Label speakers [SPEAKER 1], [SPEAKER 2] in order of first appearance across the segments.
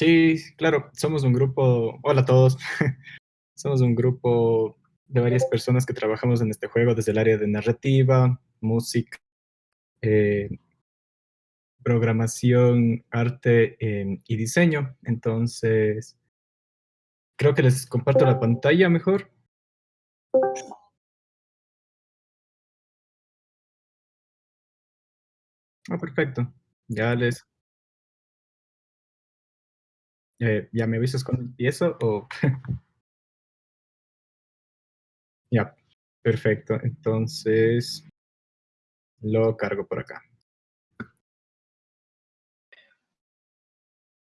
[SPEAKER 1] Sí, claro, somos un grupo, hola a todos, somos un grupo de varias personas que trabajamos en este juego desde el área de narrativa, música, eh, programación, arte eh, y diseño. Entonces, creo que les comparto la pantalla mejor. Ah, perfecto. Ya les... Eh, ¿Ya me avisas cuando empiezo o...? ya, perfecto. Entonces, lo cargo por acá.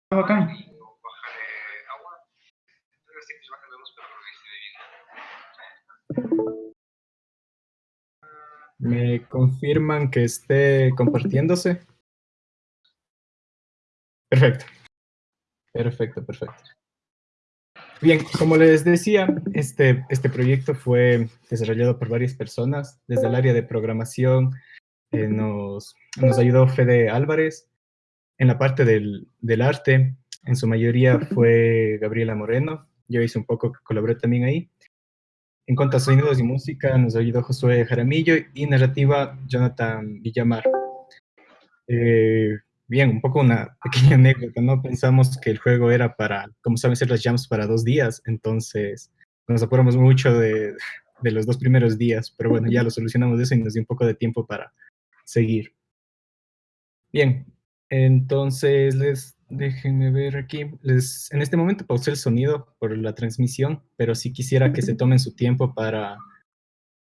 [SPEAKER 2] Bacán.
[SPEAKER 1] ¿Me confirman que esté compartiéndose? Perfecto. Perfecto, perfecto. Bien, como les decía, este, este proyecto fue desarrollado por varias personas. Desde el área de programación eh, nos, nos ayudó Fede Álvarez. En la parte del, del arte, en su mayoría fue Gabriela Moreno. Yo hice un poco, colaboré también ahí. En cuanto a sonidos y música, nos ayudó Josué Jaramillo y narrativa Jonathan Villamar. Eh, bien, un poco una pequeña anécdota, ¿no? Pensamos que el juego era para, como saben ser las jams para dos días, entonces nos apuramos mucho de, de los dos primeros días, pero bueno, ya lo solucionamos eso y nos dio un poco de tiempo para seguir. Bien, entonces les Déjenme ver aquí. Les, en este momento pausé el sonido por la transmisión, pero sí quisiera que se tomen su tiempo para,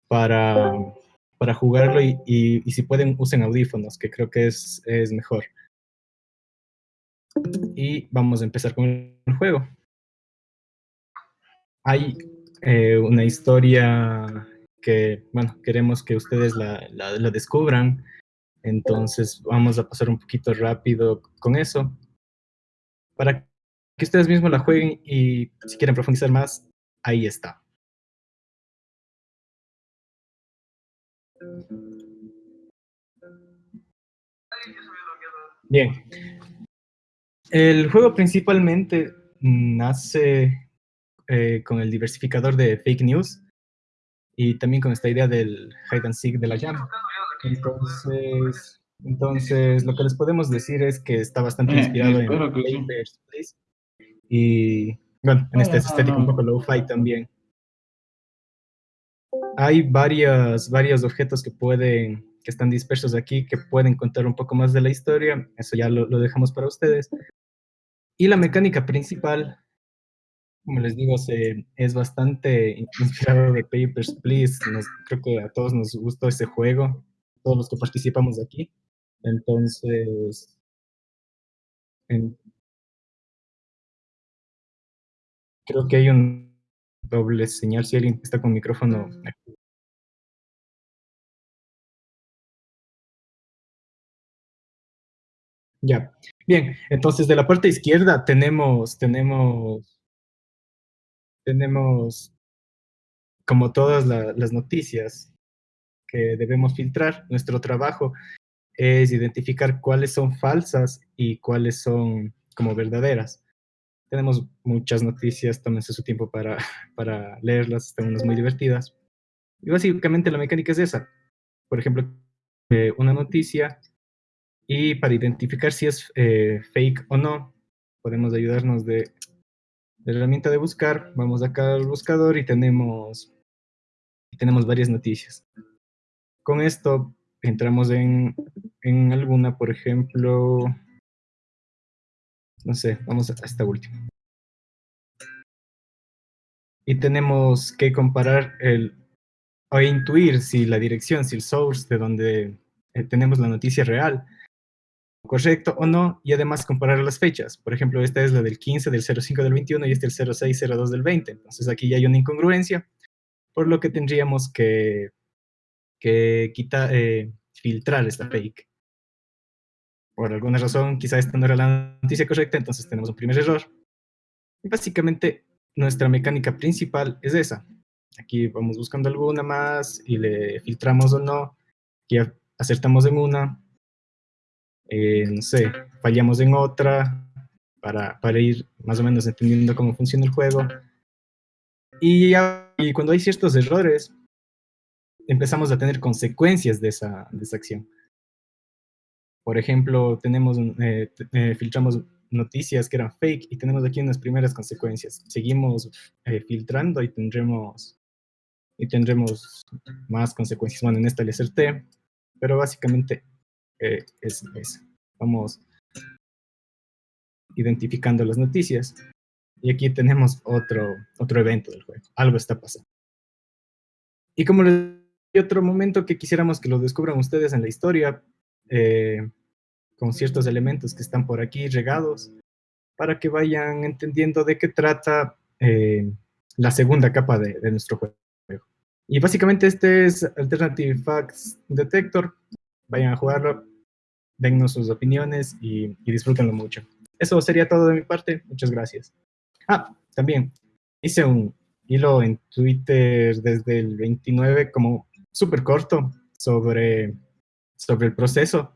[SPEAKER 1] para, para jugarlo y, y, si pueden usen audífonos, que creo que es, es mejor. Y vamos a empezar con el juego. Hay eh, una historia que, bueno, queremos que ustedes la, la, la descubran, entonces vamos a pasar un poquito rápido con eso para que ustedes mismos la jueguen y si quieren profundizar más, ahí está. Bien. El juego principalmente nace eh, con el diversificador de fake news y también con esta idea del hide and seek de la llama. Entonces, entonces, lo que les podemos decir es que está bastante eh, inspirado en Papers, Please. Y, bueno, en este estético un poco low-fi también. Hay varias, varios objetos que pueden, que están dispersos aquí, que pueden contar un poco más de la historia. Eso ya lo, dejamos para ustedes. Y la mecánica principal, como les digo, es bastante inspirado de Papers, Please. creo que a todos nos gustó ese juego, todos los que participamos aquí. Entonces, creo que hay un doble señal si alguien está con micrófono Ya, bien, entonces de la parte izquierda tenemos, tenemos, tenemos como todas las noticias que debemos filtrar, nuestro trabajo es identificar cuáles son falsas y cuáles son como verdaderas. Tenemos muchas noticias, tómense su tiempo para, para leerlas, están unas muy divertidas. Y básicamente la mecánica es esa. Por ejemplo, eh, una noticia y para identificar si es eh, fake o no, podemos ayudarnos de, la herramienta de buscar. Vamos acá al buscador y tenemos, tenemos varias noticias. Con esto entramos en, en alguna, por ejemplo, no sé, vamos a esta última. Y tenemos que comparar el, o intuir si la dirección, si el source de donde eh, tenemos la noticia real, correcto o no, y además comparar las fechas. Por ejemplo, esta es la del 15 del 05 del 21 y este el 0602 del 20. Entonces aquí ya hay una incongruencia, por lo que tendríamos que que quita, eh, filtrar esta fake. Por alguna razón, quizá esta no era la noticia correcta, entonces tenemos un primer error. Y básicamente, nuestra mecánica principal es esa. Aquí vamos buscando alguna más y le filtramos o no. Y acertamos en una. Eh, no sé, fallamos en otra. para, para, ir más o menos entendiendo cómo funciona el juego. Y, y, cuando hay ciertos errores, empezamos a tener consecuencias de esa, de esa acción. Por ejemplo, tenemos, eh, eh, filtramos noticias que eran fake y tenemos aquí unas primeras consecuencias. Seguimos eh, filtrando y tendremos, y tendremos más consecuencias. Bueno, en esta le acerté, pero básicamente es eso. Vamos identificando las noticias. Y aquí tenemos otro, otro evento del juego. Algo está pasando. Y como les otro momento que quisiéramos que lo descubran ustedes en la historia, eh, con ciertos elementos que están por aquí regados, para que vayan entendiendo de qué trata eh, la segunda capa de, de, nuestro juego. Y básicamente este es Alternative Facts Detector. Vayan a jugarlo, dennos sus opiniones y, y disfrútenlo mucho. Eso sería todo de mi parte. Muchas gracias. Ah, también hice un hilo en Twitter desde el 29 como súper corto sobre, sobre el proceso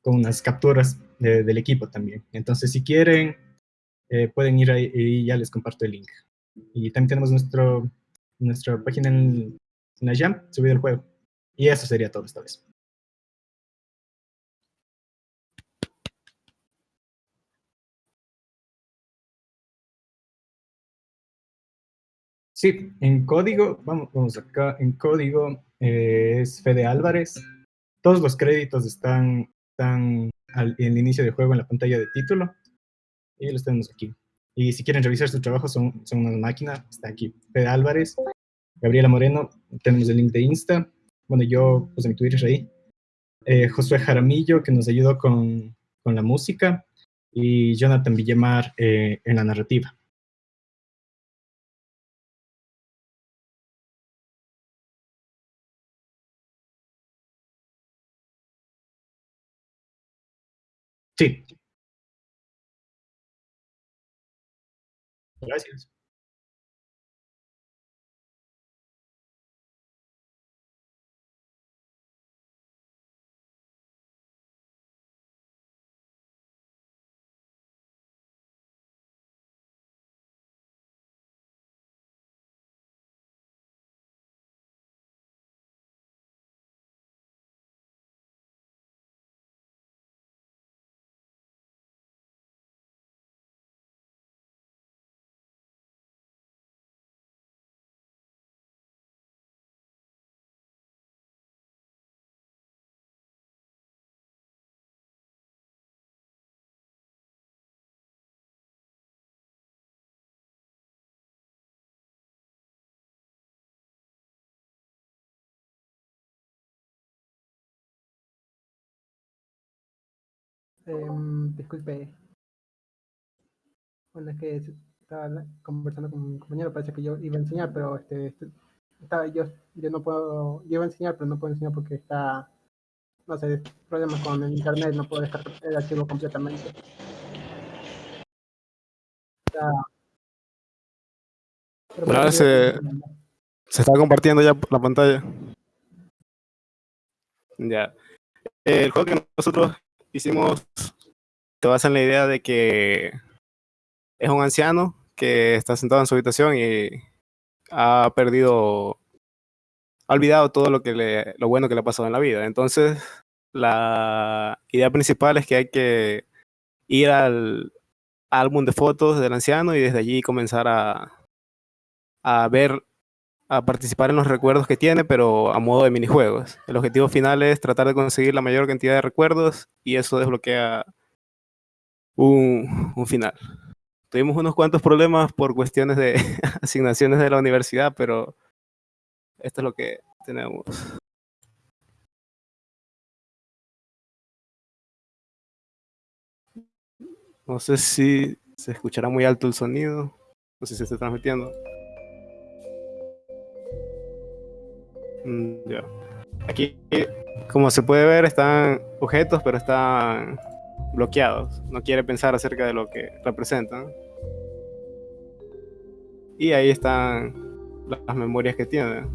[SPEAKER 1] con unas capturas de, del equipo también. Entonces, si quieren, eh, pueden ir ahí y ya les comparto el link. Y también tenemos nuestro, nuestra página en, en la Jam, subido el juego. Y eso sería todo esta vez. Sí, en código, vamos, vamos acá, en código eh, es Fede Álvarez. Todos los créditos están, están al, en el inicio del juego en la pantalla de título. Y los tenemos aquí. Y si quieren revisar su trabajo, son, son una máquina. Está aquí Fede Álvarez, Gabriela Moreno, tenemos el link de Insta. Bueno, yo puse mi Twitter ahí. Eh, Josué Jaramillo, que nos ayudó con, con la música. Y Jonathan Villamar eh, en la narrativa. Sí. Gracias.
[SPEAKER 2] Eh, disculpe. Bueno, es que estaba conversando con mi compañero, parece que yo iba a enseñar, pero este, este estaba, yo, yo no puedo, yo iba a enseñar, pero no puedo enseñar porque está, no sé, problemas con el internet, no puedo dejar el archivo completamente. Está,
[SPEAKER 3] se, se está compartiendo ya la pantalla. Ya. El juego que nosotros hicimos se basa en la idea de que es un anciano que está sentado en su habitación y ha perdido, ha olvidado todo lo, que le, lo bueno que le ha pasado en la vida. Entonces, la idea principal es que hay que ir al álbum de fotos del anciano y desde allí comenzar a, a ver a participar en los recuerdos que tiene, pero a modo de minijuegos. El objetivo final es tratar de conseguir la mayor cantidad de recuerdos y eso desbloquea un, un final. Tuvimos unos cuantos problemas por cuestiones de asignaciones de la universidad, pero esto es lo que tenemos. No sé si se escuchará muy alto el sonido, no sé si se está transmitiendo. Ya. Aquí, como se puede ver, están objetos, pero están bloqueados. No quiere pensar acerca de lo que representan. Y ahí están las memorias que tiene.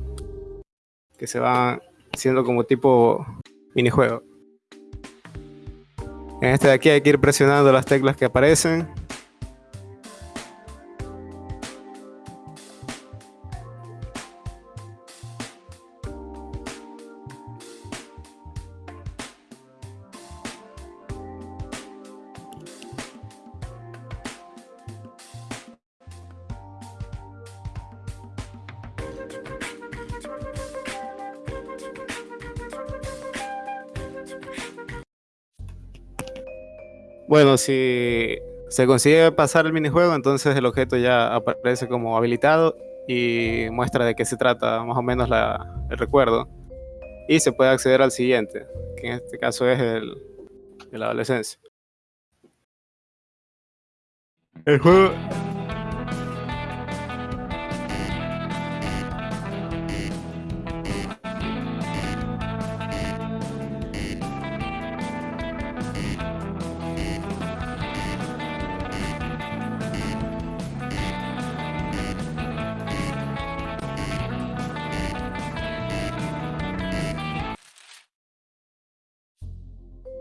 [SPEAKER 3] Que se van siendo como tipo minijuego. En este de aquí hay que ir presionando las teclas que aparecen Bueno, si se consigue pasar el minijuego, entonces el objeto ya aparece como habilitado y muestra de qué se trata más o menos el recuerdo. Y se puede acceder al siguiente, que en este caso es el de la adolescencia. El juego...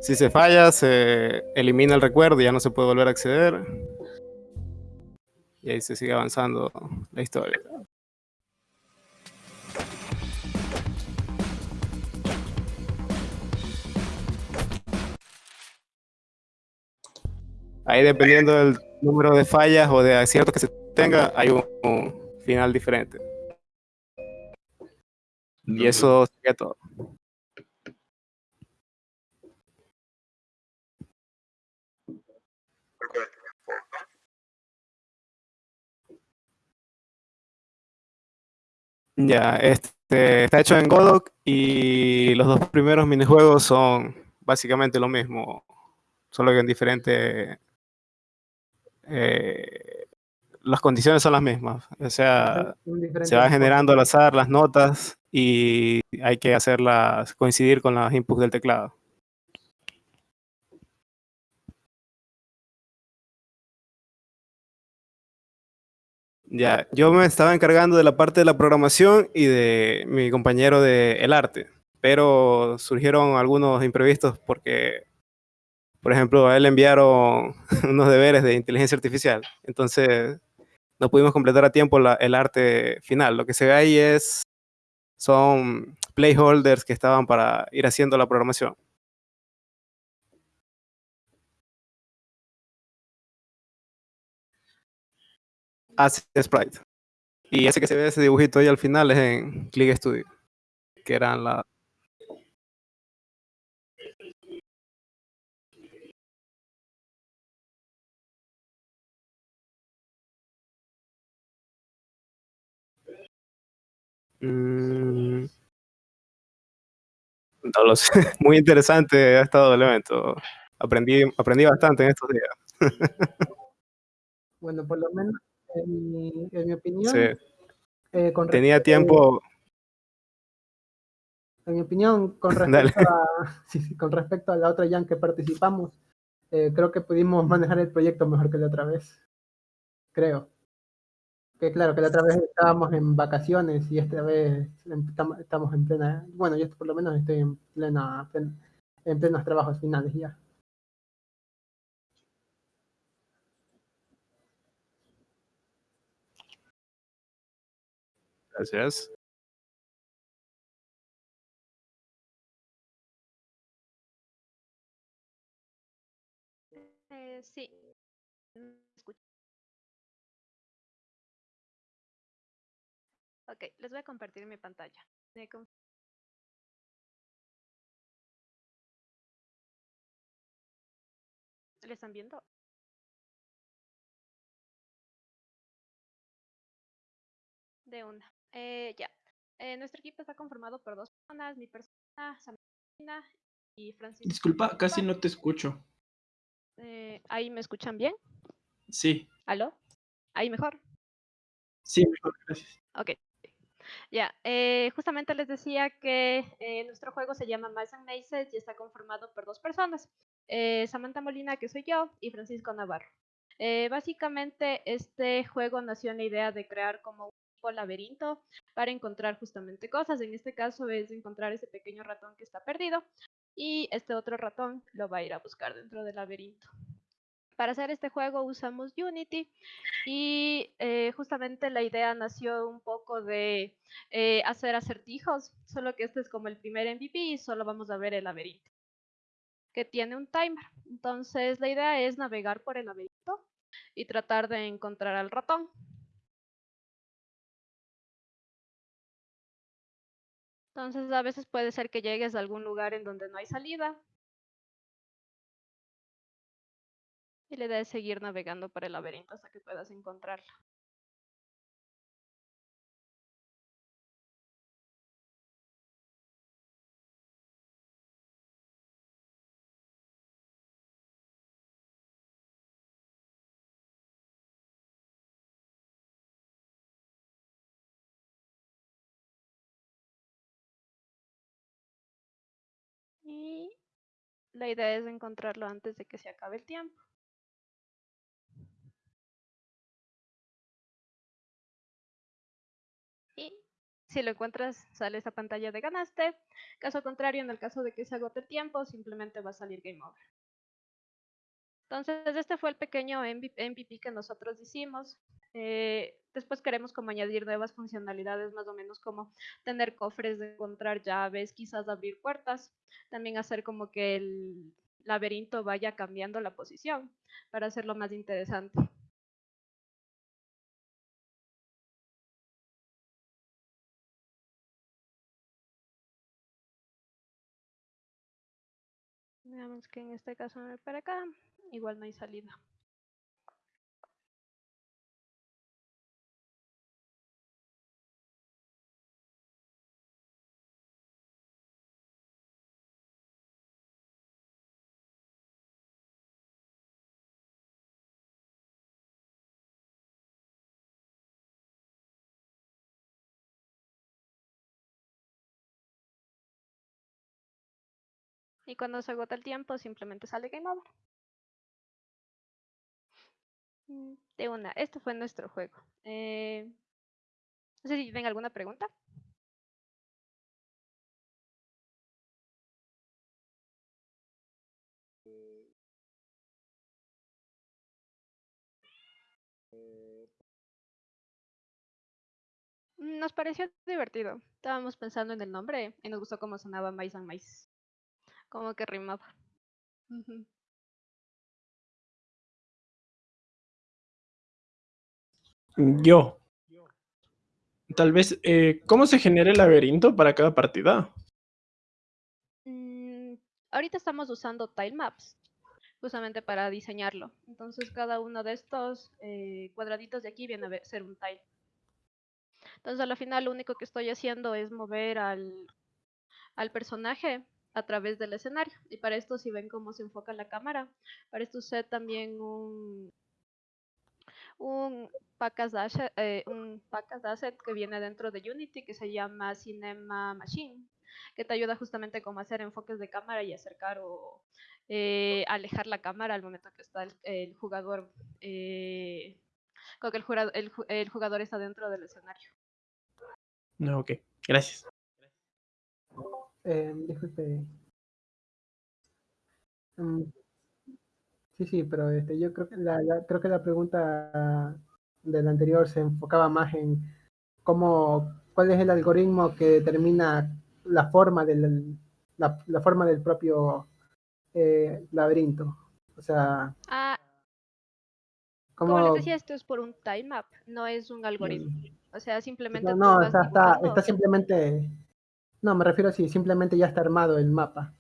[SPEAKER 3] Si se falla, se elimina el recuerdo y ya no se puede volver a acceder. Y ahí se sigue avanzando la historia. Ahí dependiendo del número de fallas o de aciertos que se tenga, hay un, un final diferente. Y eso sería todo. Ya, este está hecho en Godot y los dos primeros minijuegos son básicamente lo mismo, solo que en diferente. eh, las condiciones son las mismas. O sea, se va generando al azar las notas y hay que hacerlas coincidir con los inputs del teclado. Ya, yo me estaba encargando de la parte de la programación y de mi compañero de el arte, pero surgieron algunos imprevistos porque, por ejemplo, a él le enviaron unos deberes de inteligencia artificial, entonces no pudimos completar a tiempo la- el arte final. Lo que se ve ahí es son placeholders que estaban para ir haciendo la programación. Asset Sprite. Y ese que se ve ese dibujito ahí al final es en Click Studio, que eran la Mm, no lo sé. Muy interesante ha estado el evento. Aprendí, aprendí bastante en estos días.
[SPEAKER 2] Bueno, por lo menos, en mi, en mi opinión,
[SPEAKER 3] Sí.
[SPEAKER 2] eh, con
[SPEAKER 3] Tenía tiempo.
[SPEAKER 2] En mi opinión, con respecto, a, sí, sí, con respecto a la otra Jam que participamos, eh, creo que pudimos manejar el proyecto mejor que la otra vez. Creo. Que claro, que la otra vez estábamos en vacaciones y esta vez tam- estamos en plena. Bueno, yo por lo menos estoy en plena, plen- en plenos trabajos finales ya.
[SPEAKER 3] Gracias.
[SPEAKER 4] Eh, sí. Mm. Ok, les voy a compartir mi pantalla. ¿Le están viendo? De una. Eh, ya. Eh, nuestro equipo está conformado por dos personas, mi persona, Samantha y Francisco.
[SPEAKER 5] Disculpa, casi no te escucho.
[SPEAKER 4] Eh, ¿Ahí me escuchan bien?
[SPEAKER 5] Sí,
[SPEAKER 4] ¿Aló? ¿Ahí mejor?
[SPEAKER 5] sí, mejor, gracias.
[SPEAKER 4] Ok. Ya, eh, justamente les decía que eh, nuestro juego se llama Mice and Mazes y está conformado por dos personas. eh, Samantha Molina, que soy yo, y Francisco Navarro. Eh, básicamente, este juego nació en la idea de crear como un tipo laberinto para encontrar justamente cosas. En este caso es encontrar ese pequeño ratón que está perdido y este otro ratón lo va a ir a buscar dentro del laberinto. Para hacer este juego usamos Unity y eh, justamente la idea nació un poco de eh, hacer acertijos, solo que este es como el primer MVP y solo vamos a ver el laberinto, que tiene un timer. Entonces la idea es navegar por el laberinto y tratar de encontrar al ratón. Entonces a veces puede ser que llegues a algún lugar en donde no hay salida. Y la idea es seguir navegando por el laberinto hasta que puedas encontrarlo. La idea es encontrarlo antes de que se acabe el tiempo. Y si lo encuentras, sale esa pantalla de ganaste. Caso contrario, en el caso de que se agote el tiempo, simplemente va a salir Game Over. Entonces, este fue el pequeño MVP que nosotros hicimos. Eh, después queremos como añadir nuevas funcionalidades, más o menos como tener cofres encontrar llaves, quizás abrir puertas. También hacer como que el laberinto vaya cambiando la posición para hacerlo más interesante. Que en este caso me para acá, igual no hay salida. Y cuando se agota el tiempo, simplemente sale Game Over. Mm, de una, esto fue nuestro juego. Eh, no sé si tienen alguna pregunta. Nos pareció divertido. Estábamos pensando en el nombre y nos gustó cómo sonaba Mais and Mais. Como que rimaba.
[SPEAKER 5] Yo. Tal vez, eh, ¿cómo se genera el laberinto para cada partida?
[SPEAKER 4] Mm, ahorita estamos usando tile maps, justamente para diseñarlo. Entonces cada uno de estos eh, cuadraditos de aquí viene a ser un tile. Entonces al final lo único que estoy haciendo es mover al, al personaje a través del escenario. Y para esto, si ven cómo se enfoca la cámara, para esto usé también un, un package asset, eh, un package asset que viene dentro de Unity que se llama Cinema Machine, que te ayuda justamente como hacer enfoques de cámara y acercar o eh, alejar la cámara al momento que está el, jugador, eh, con que el, el, jugador está dentro del escenario.
[SPEAKER 5] No, ok, gracias.
[SPEAKER 2] Eh, disculpe. Mm, sí, sí, pero este, yo creo que la, creo que la pregunta del anterior se enfocaba más en cómo, cuál es el algoritmo que determina la forma del, la, forma del propio eh, laberinto. O sea,
[SPEAKER 4] ah, como les decía, esto es por un time map, no es un algoritmo. O sea, simplemente.
[SPEAKER 2] No, no está, está simplemente no, me refiero a si simplemente ya está armado el mapa.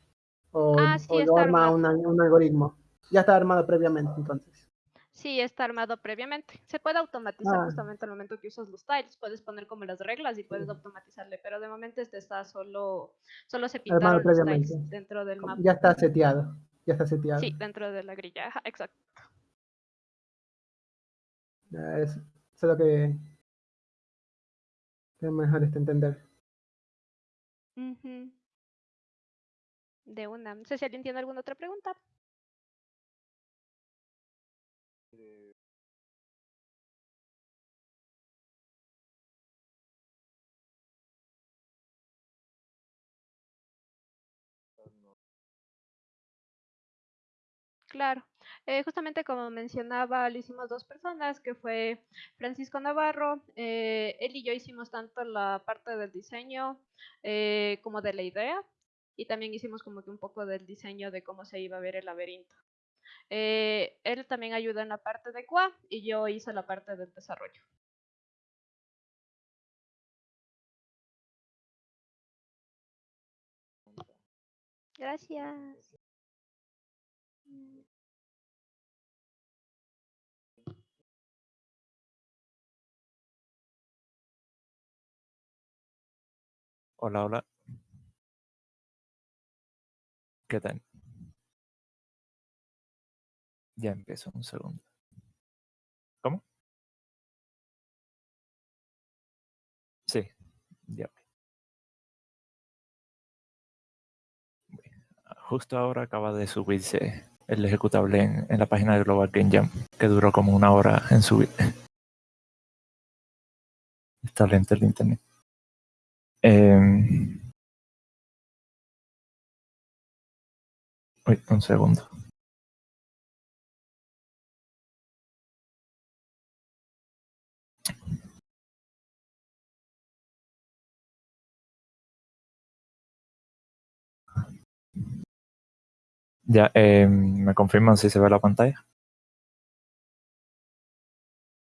[SPEAKER 2] O,
[SPEAKER 4] ah, sí,
[SPEAKER 2] lo arma un, algoritmo. Ya está armado previamente, entonces.
[SPEAKER 4] Sí, está armado previamente. Se puede automatizar ah. justamente al momento que usas los tiles. Puedes poner como las reglas y puedes automatizarle, pero de momento este está solo, solo se pintaron los tiles dentro del mapa.
[SPEAKER 2] Ya está seteado. Ya está seteado.
[SPEAKER 4] Sí, dentro de la grilla, exacto.
[SPEAKER 2] Es, es lo que, que mejor este entender.
[SPEAKER 4] De una. No sé si alguien tiene alguna otra pregunta. Claro. Eh, justamente como mencionaba, lo hicimos dos personas, que fue Francisco Navarro. Eh, él y yo hicimos tanto la parte del diseño eh, como de la idea. Y también hicimos como que un poco del diseño de cómo se iba a ver el laberinto. él también ayudó en la parte de QA y yo hice la parte del desarrollo. Gracias.
[SPEAKER 6] Hola, hola. ¿Qué tal? Ya empiezo, un segundo. ¿Cómo? Sí, ya. Justo ahora acaba de subirse el ejecutable en, en la página de Global Game Jam, que duró como una hora en subir. Está lento el internet. Em, un segundo. Ya, eh, ¿me confirman si se ve la pantalla?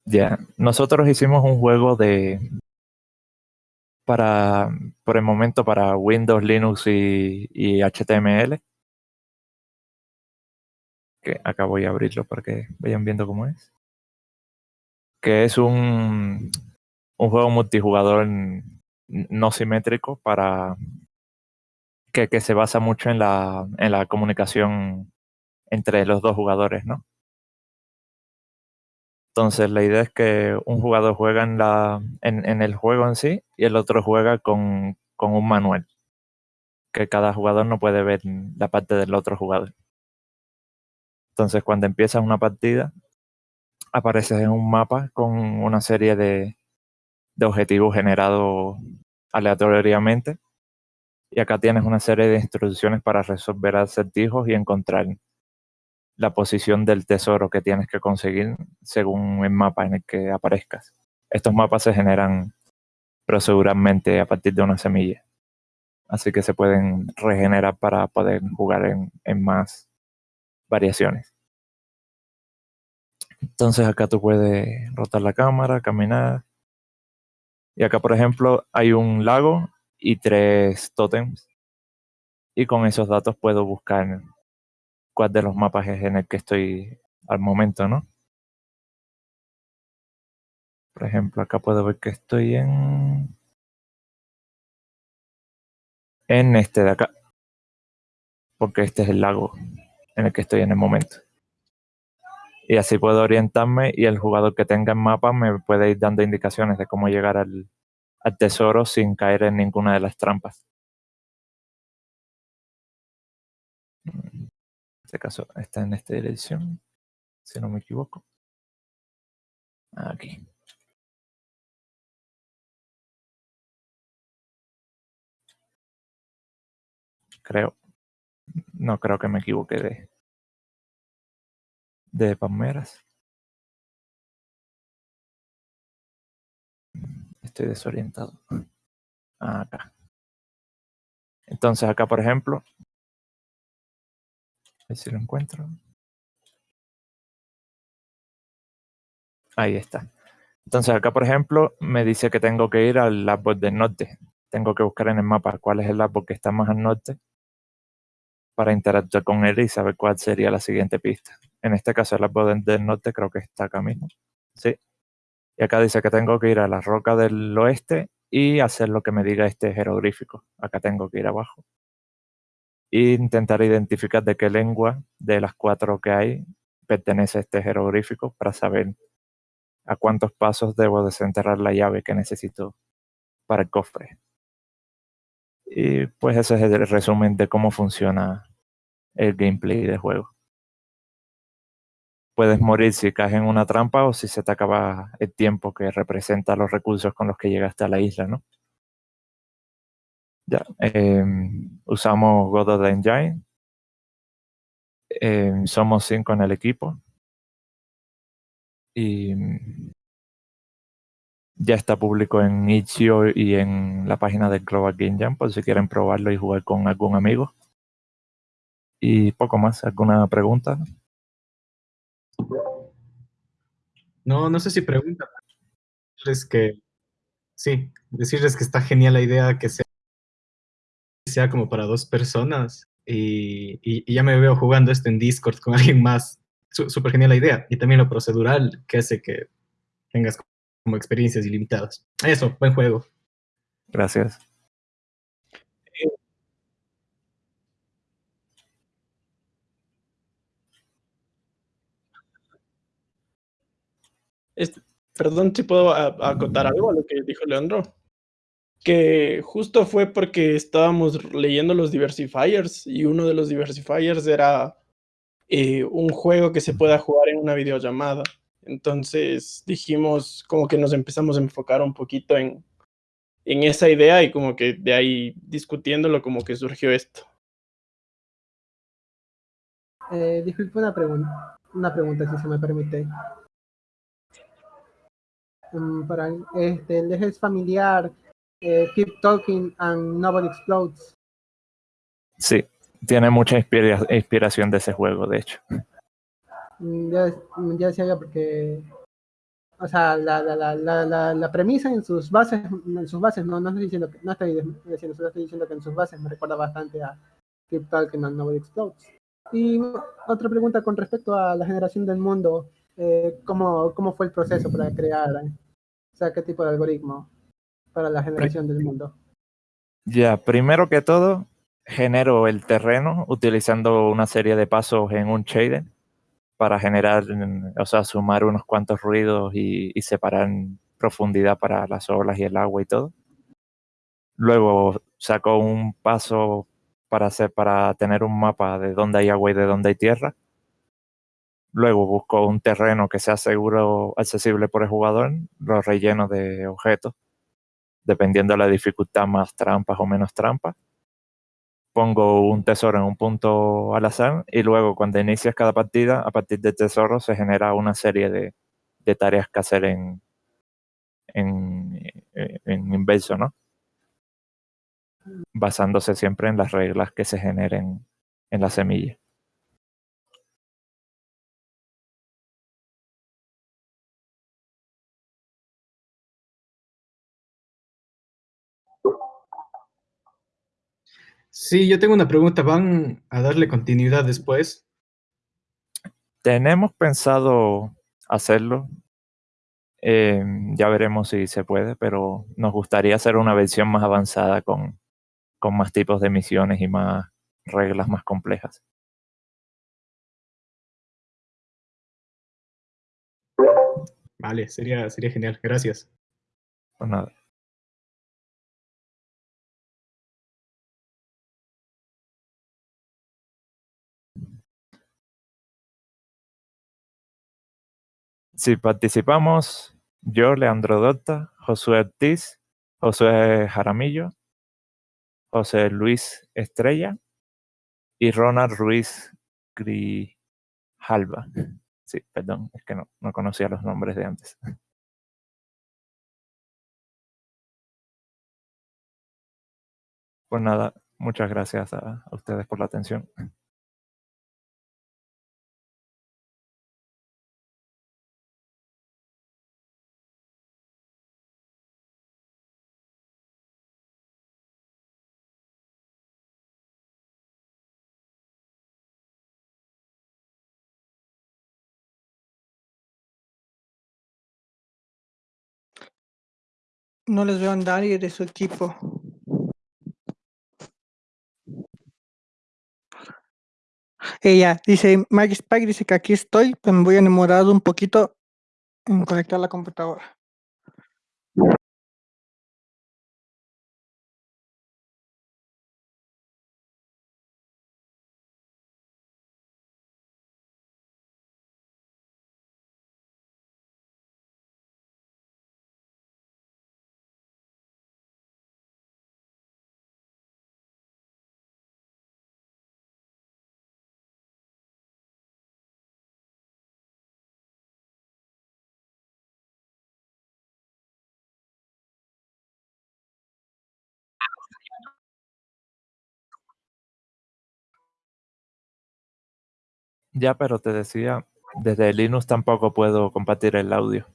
[SPEAKER 6] Ya, nosotros hicimos un juego de para por el momento para Windows, Linux y, HTML. Que acá voy a abrirlo para que vayan viendo cómo es. Que es un, un juego multijugador no simétrico para que, que se basa mucho en la, en la comunicación entre los dos jugadores, ¿no? Entonces la idea es que un jugador juega en, la, en, el juego en sí y el otro juega con, con, un manual. Que cada jugador no puede ver la parte del otro jugador. Entonces cuando empiezas una partida, apareces en un mapa con una serie de, de objetivos generados aleatoriamente. Y acá tienes una serie de instrucciones para resolver acertijos y encontrar la posición del tesoro que tienes que conseguir según el mapa en el que aparezcas. Estos mapas se generan proceduralmente a partir de una semilla. Así que se pueden regenerar para poder jugar en, en más variaciones. Entonces acá tú puedes rotar la cámara, caminar. Y acá, por ejemplo, hay un lago y tres tótems. Y con esos datos puedo buscar cuál de los mapas es en el que estoy al momento, ¿no? Por ejemplo, acá puedo ver que estoy en... En este de acá. Porque este es el lago en el que estoy en el momento. Y así puedo orientarme y el jugador que tenga el mapa me puede ir dando indicaciones de cómo llegar al, al tesoro sin caer en ninguna de las trampas. Este caso está en esta dirección, si no me equivoco. Aquí. Creo. No creo que me equivoque de, de palmeras. Estoy desorientado. Acá. Entonces acá, por ejemplo, a ver si lo encuentro. Ahí está. Entonces acá, por ejemplo, me dice que tengo que ir al árbol del norte. Tengo que buscar en el mapa cuál es el árbol que está más al norte para interactuar con él y saber cuál sería la siguiente pista. En este caso, el árbol del norte creo que está acá mismo. Sí. Y acá dice que tengo que ir a la roca del oeste y hacer lo que me diga este jeroglífico. Acá tengo que ir abajo. E intentar identificar de qué lengua de las cuatro que hay pertenece este jeroglífico para saber a cuántos pasos debo desenterrar la llave que necesito para el cofre. Y pues ese es el resumen de cómo funciona el gameplay del juego. Puedes morir si caes en una trampa o si se te acaba el tiempo que representa los recursos con los que llegaste a la isla, ¿no? Ya, eh, usamos Godot Engine. Eh, somos cinco en el equipo. Y ya está público en Itch.io y en la página de Global Game Jam por si quieren probarlo y jugar con algún amigo. Y poco más, ¿alguna pregunta?
[SPEAKER 1] No, no sé si pregunta. Es que sí, decirles que está genial la idea que sea, sea como para dos personas y, y- y ya me veo jugando esto en Discord con alguien más. Súper genial la idea. Y también lo procedural que hace que tengas como experiencias ilimitadas. Eso, buen juego.
[SPEAKER 6] Gracias.
[SPEAKER 5] Este, perdón si puedo acotar algo a lo que dijo Leandro. Que justo fue porque estábamos leyendo los diversifiers y uno de los diversifiers era eh, un juego que se pueda jugar en una videollamada. Entonces dijimos como que nos empezamos a enfocar un poquito en, en esa idea y como que de ahí discutiéndolo como que surgió esto.
[SPEAKER 2] Eh, disculpe una pregunta, una pregunta si se me permite. Mm, para este, ¿les es familiar eh, Keep Talking and Nobody Explodes?
[SPEAKER 6] Sí, tiene mucha inspira- inspiración de ese juego, de hecho.
[SPEAKER 2] Mm, Ya, mm, ya decía yo porque, o sea, la, la, la, la, la, la premisa en sus bases, en sus bases, no, no estoy diciendo que, no estoy diciendo, solo estoy diciendo que en sus bases me recuerda bastante a Keep Talking and Nobody Explodes. Y otra pregunta con respecto a la generación del mundo, eh, ¿cómo, ¿cómo fue el proceso para crear, eh? o sea, qué tipo de algoritmo para la generación del mundo?
[SPEAKER 6] Ya, primero que todo, genero el terreno utilizando una serie de pasos en un shader para generar, o sea, sumar unos cuantos ruidos y, separar profundidad para las olas y el agua y todo. Luego saco un paso para hacer, para tener un mapa de dónde hay agua y de dónde hay tierra. Luego busco un terreno que sea seguro, accesible por el jugador, lo relleno de objetos, dependiendo de la dificultad, más trampas o menos trampas. Pongo un tesoro en un punto al azar y luego cuando inicias cada partida, a partir del tesoro se genera una serie de, de tareas que hacer en, en, en inverso, ¿no? Basándose siempre en las reglas que se generen en la semilla.
[SPEAKER 1] Sí, yo tengo una pregunta. ¿Van a darle continuidad después?
[SPEAKER 6] Tenemos pensado hacerlo. eh, ya veremos si se puede, pero nos gustaría hacer una versión más avanzada con, con más tipos de misiones y más reglas más complejas.
[SPEAKER 1] Vale, sería, sería genial. Gracias.
[SPEAKER 6] Pues nada. Si participamos, yo, Leandro Dota, Josué Ortiz, Josué Jaramillo, José Luis Estrella y Ronald Ruiz Grijalva. Sí, perdón, es que no, no conocía los nombres de antes. Pues nada, muchas gracias a, a ustedes por la atención.
[SPEAKER 7] No les veo a nadie de su equipo. Ella dice, Maggie Spike dice que aquí estoy, pero me voy a enamorar un poquito en conectar la computadora.
[SPEAKER 6] Ya, pero te decía, desde Linux tampoco puedo compartir el audio.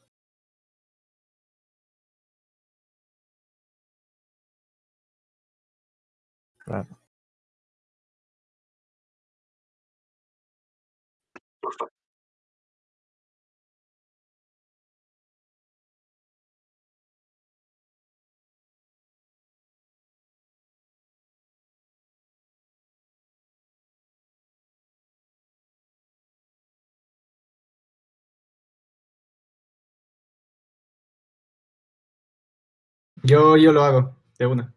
[SPEAKER 6] Claro.
[SPEAKER 1] Yo, yo lo hago, de una.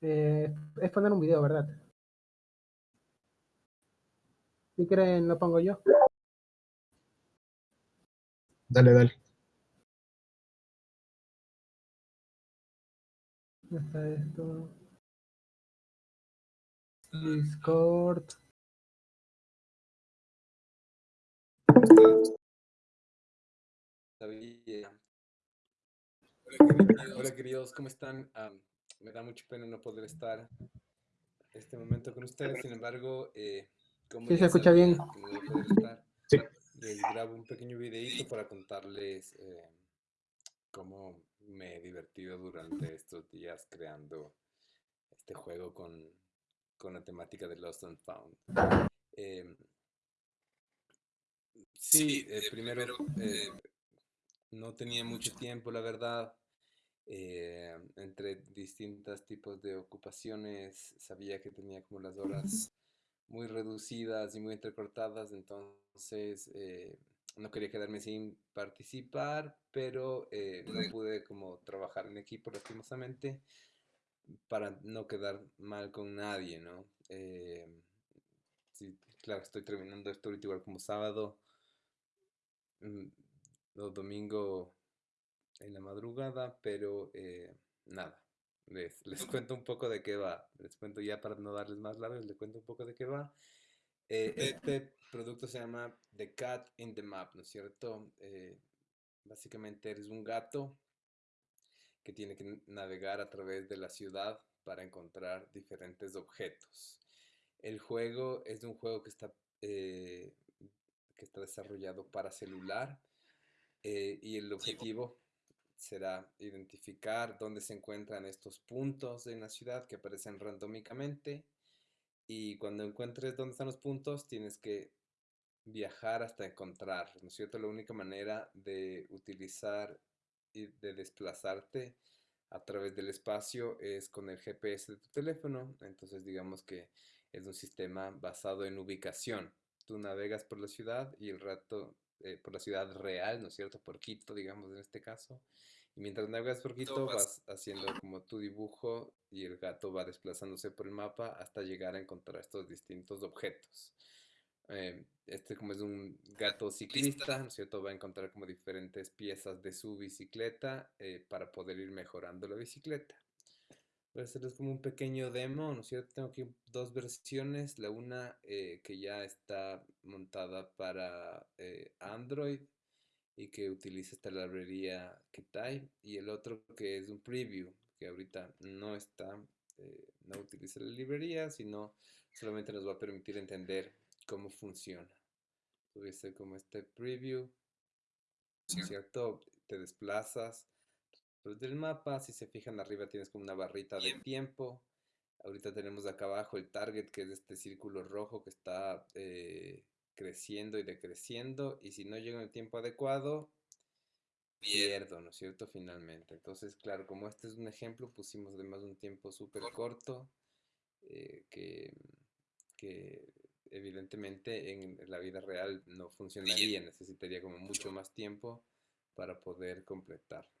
[SPEAKER 2] Eh, es poner un video, ¿verdad? Si quieren, lo pongo yo.
[SPEAKER 1] Dale, dale.
[SPEAKER 2] ¿Dónde está esto? Discord.
[SPEAKER 8] Hola queridos, hola, queridos, ¿cómo están? Am, me da mucha pena no poder estar este momento con ustedes, sin embargo, eh, como
[SPEAKER 2] Sí, se escucha bien.
[SPEAKER 8] no estar,
[SPEAKER 1] Sí.
[SPEAKER 8] les grabo un pequeño videito para contarles eh, cómo me he divertido durante estos días creando este juego con, con la temática de Lost and Found. Em, sí, eh, primero, eh, no tenía mucho tiempo, la verdad. eh, entre distintos tipos de ocupaciones, sabía que tenía como las horas muy reducidas y muy entrecortadas, entonces eh, no quería quedarme sin participar, pero eh, no pude como trabajar en equipo lastimosamente para no quedar mal con nadie, ¿no? Eh, sí, claro, estoy terminando esto ahorita igual como sábado, mm, o domingo en la madrugada, pero eh, nada, les, les cuento un poco de qué va. Les cuento ya para no darles más largas, les cuento un poco de qué va. Eh, este producto se llama The Cat in the Map, ¿no es cierto? Eh, básicamente eres un gato que tiene que navegar a través de la ciudad para encontrar diferentes objetos. El juego es un juego que está, eh, que está desarrollado para celular eh, y el objetivo será identificar dónde se encuentran estos puntos en la ciudad que aparecen randómicamente y cuando encuentres dónde están los puntos tienes que viajar hasta encontrarlos, ¿no es cierto? La única manera de utilizar y de desplazarte a través del espacio es con el GPS de tu teléfono, entonces digamos que es un sistema basado en ubicación. Tú navegas por la ciudad y el rato, eh, por la ciudad real, ¿no es cierto? Por Quito, digamos en este caso. Y mientras navegas por Quito vas haciendo como tu dibujo y el gato va desplazándose por el mapa hasta llegar a encontrar estos distintos objetos. Eh, este como es un gato ciclista, ¿no es cierto? Va a encontrar como diferentes piezas de su bicicleta eh, para poder ir mejorando la bicicleta. Voy a hacerles como un pequeño demo, ¿no es cierto? Tengo aquí dos versiones, la una eh, que ya está montada para eh, Android y que utiliza esta librería Kitai y el otro que es un preview que ahorita no está, eh, no utiliza la librería, sino solamente nos va a permitir entender cómo funciona. Tuviese como este preview, ¿no es ¿cierto? Te desplazas desde el mapa, si se fijan arriba tienes como una barrita de tiempo. Ahorita tenemos acá abajo el target, que es este círculo rojo que está eh, creciendo y decreciendo. Y si no llega en el tiempo adecuado, pierdo, ¿no es cierto? Finalmente. Entonces, claro, como este es un ejemplo, pusimos además un tiempo súper corto eh, que, que evidentemente en la vida real no funcionaría, necesitaría como mucho más tiempo para poder completarlo.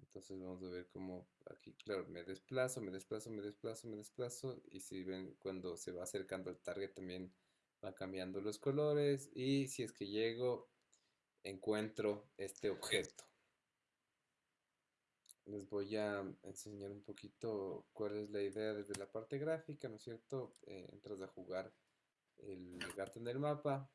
[SPEAKER 8] Entonces vamos a ver cómo aquí, claro, me desplazo, me desplazo, me desplazo, me desplazo. Y si ven, cuando se va acercando al target también va cambiando los colores. Y si es que llego, encuentro este objeto. les voy a enseñar un poquito cuál es la idea desde la parte gráfica, ¿no es cierto? Eh, entras a jugar el gato en el mapa,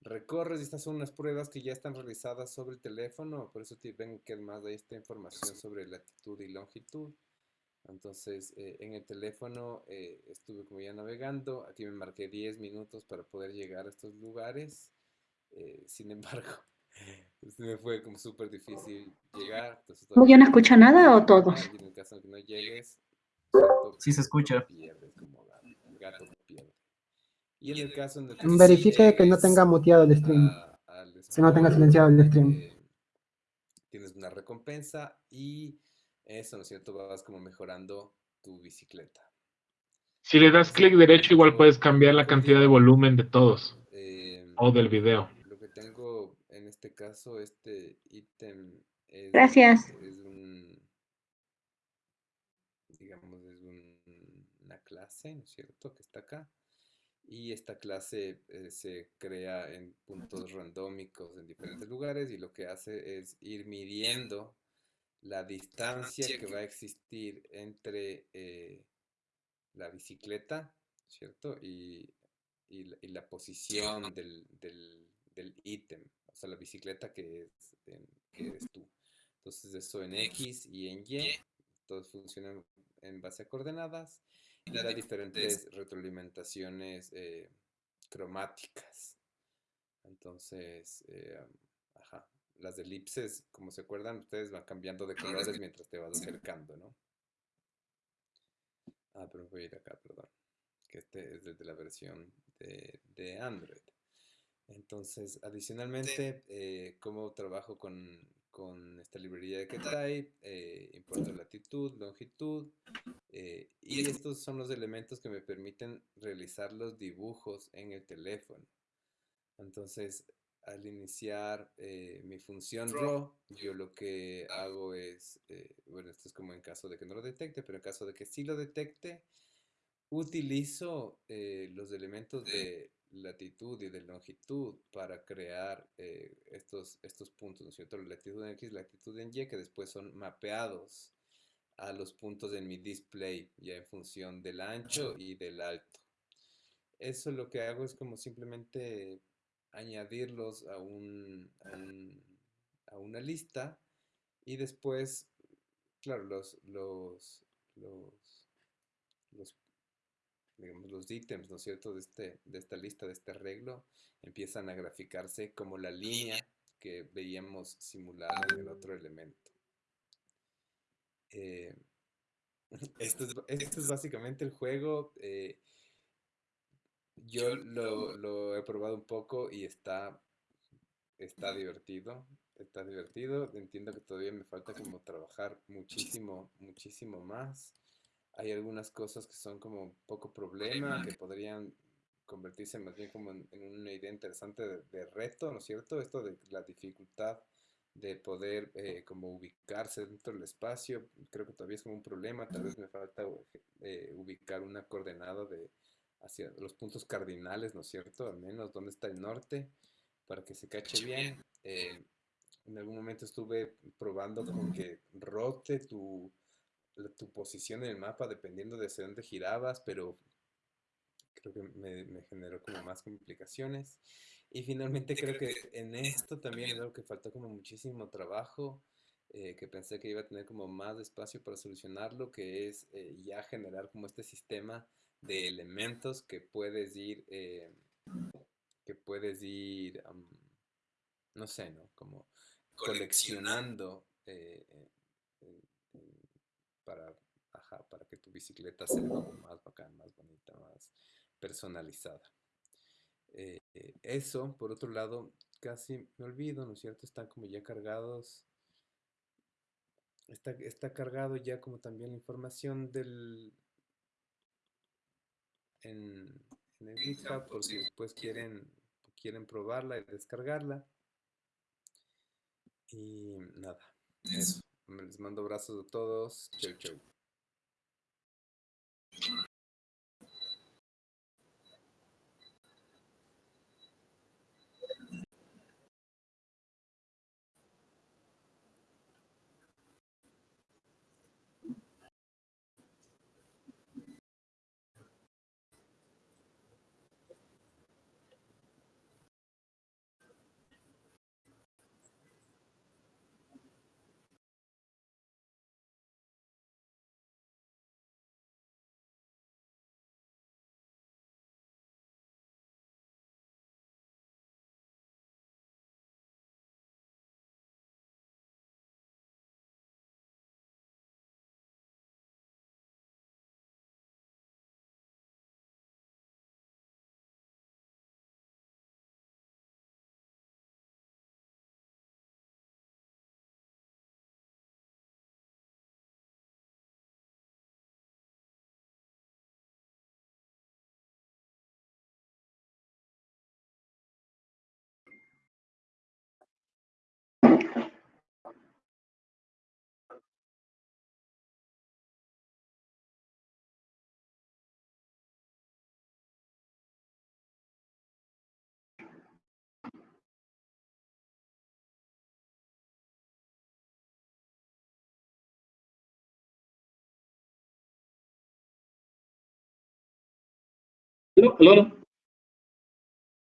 [SPEAKER 8] recorres y estas son unas pruebas que ya están realizadas sobre el teléfono, por eso te ven que además hay esta información sobre latitud y longitud. Entonces, eh, en el teléfono eh, estuve como ya navegando, aquí me marqué 10 minutos para poder llegar a estos lugares, eh, sin embargo, me fue como súper difícil llegar. Entonces,
[SPEAKER 9] ¿Ya no escucha nada o todos?
[SPEAKER 8] En el caso de que no llegues,
[SPEAKER 10] Sí se escucha.
[SPEAKER 8] pierdes como gato. Y en el caso en el que
[SPEAKER 2] Verifique
[SPEAKER 8] sí
[SPEAKER 2] que no tenga muteado el stream.
[SPEAKER 8] a-
[SPEAKER 2] Que no tenga silenciado el stream.
[SPEAKER 8] eh, tienes una recompensa y eso, ¿no es cierto? Vas como mejorando tu bicicleta.
[SPEAKER 11] Si le das clic derecho, igual puedes cambiar la cantidad de volumen de todos
[SPEAKER 8] Eh,
[SPEAKER 11] o del video.
[SPEAKER 8] Lo que tengo en este caso, este ítem es,
[SPEAKER 9] Gracias.
[SPEAKER 8] es un, digamos, es un- una clase, ¿no es cierto? Que está acá. Y esta clase eh, se crea en puntos randómicos en diferentes lugares y lo que hace es ir midiendo la distancia que va a existir entre eh, la bicicleta, ¿cierto? Y, y la, y la posición del, del, del ítem, o sea, la bicicleta que, es, en- que eres tú. Entonces, eso en X y en Y, todos funcionan en base a coordenadas y da diferentes retroalimentaciones eh, cromáticas. Entonces, eh, ajá, las elipses, como se acuerdan, ustedes van cambiando de colores mientras te vas acercando, ¿no? Ah, pero voy a ir acá, perdón. Que este es desde la versión de, de Android. Entonces, adicionalmente, eh, como trabajo con, con esta librería de Ketype, eh, importo latitud, longitud, eh, y estos son los elementos que me permiten realizar los dibujos en el teléfono. Entonces, al iniciar eh, mi función raw, yo lo que hago es, bueno, esto es como en caso de que no lo detecte, pero en caso de que sí lo detecte, utilizo los elementos de latitud y de longitud para crear eh, estos, estos puntos, ¿no es cierto? La latitud en X, latitud en Y, que después son mapeados a los puntos en mi display, ya en función del ancho y del alto. Eso lo que hago es como simplemente añadirlos a, un, a, un- a una lista y después, claro, los, los, los, los, digamos, los ítems, ¿no es cierto?, de, este, de esta lista, de este arreglo, empiezan a graficarse como la línea que veíamos simulada en el otro elemento. Eh, esto, es, esto es básicamente el juego. eh, yo lo, lo he probado un poco y está, está divertido. Está divertido. Entiendo que todavía me falta como trabajar muchísimo, muchísimo más. Hay algunas cosas que son como poco problema, que podrían convertirse más bien como en, en una idea interesante de, de reto, ¿no es cierto? Esto de la dificultad de poder eh, como ubicarse dentro del espacio, creo que todavía es como un problema, tal vez me falta eh, ubicar una coordenada de hacia los puntos cardinales, ¿no es cierto? Al menos dónde está el norte, para que se cache bien. Eh, en algún momento estuve probando con que rote tu, tu posición en el mapa dependiendo de hacia dónde girabas, pero creo que me, me generó como más complicaciones. Y finalmente creo que en esto también es algo que faltó como muchísimo trabajo, eh, que pensé que iba a tener como más espacio para solucionarlo, que es eh, ya generar como este sistema de elementos que puedes ir, eh, que puedes ir, am, no sé, ¿no? Como coleccionando eh, eh, para, ajá, para que tu bicicleta sea como más bacán, más bonita, más personalizada. Eh, eh, eso, por otro lado, casi me olvido, ¿no es cierto? Están como ya cargados. Está, está cargado ya como también la información del en, en el GitHub por si después quieren, quieren probarla y descargarla. Y nada, eso. Les mando abrazos a todos. Chau, chau.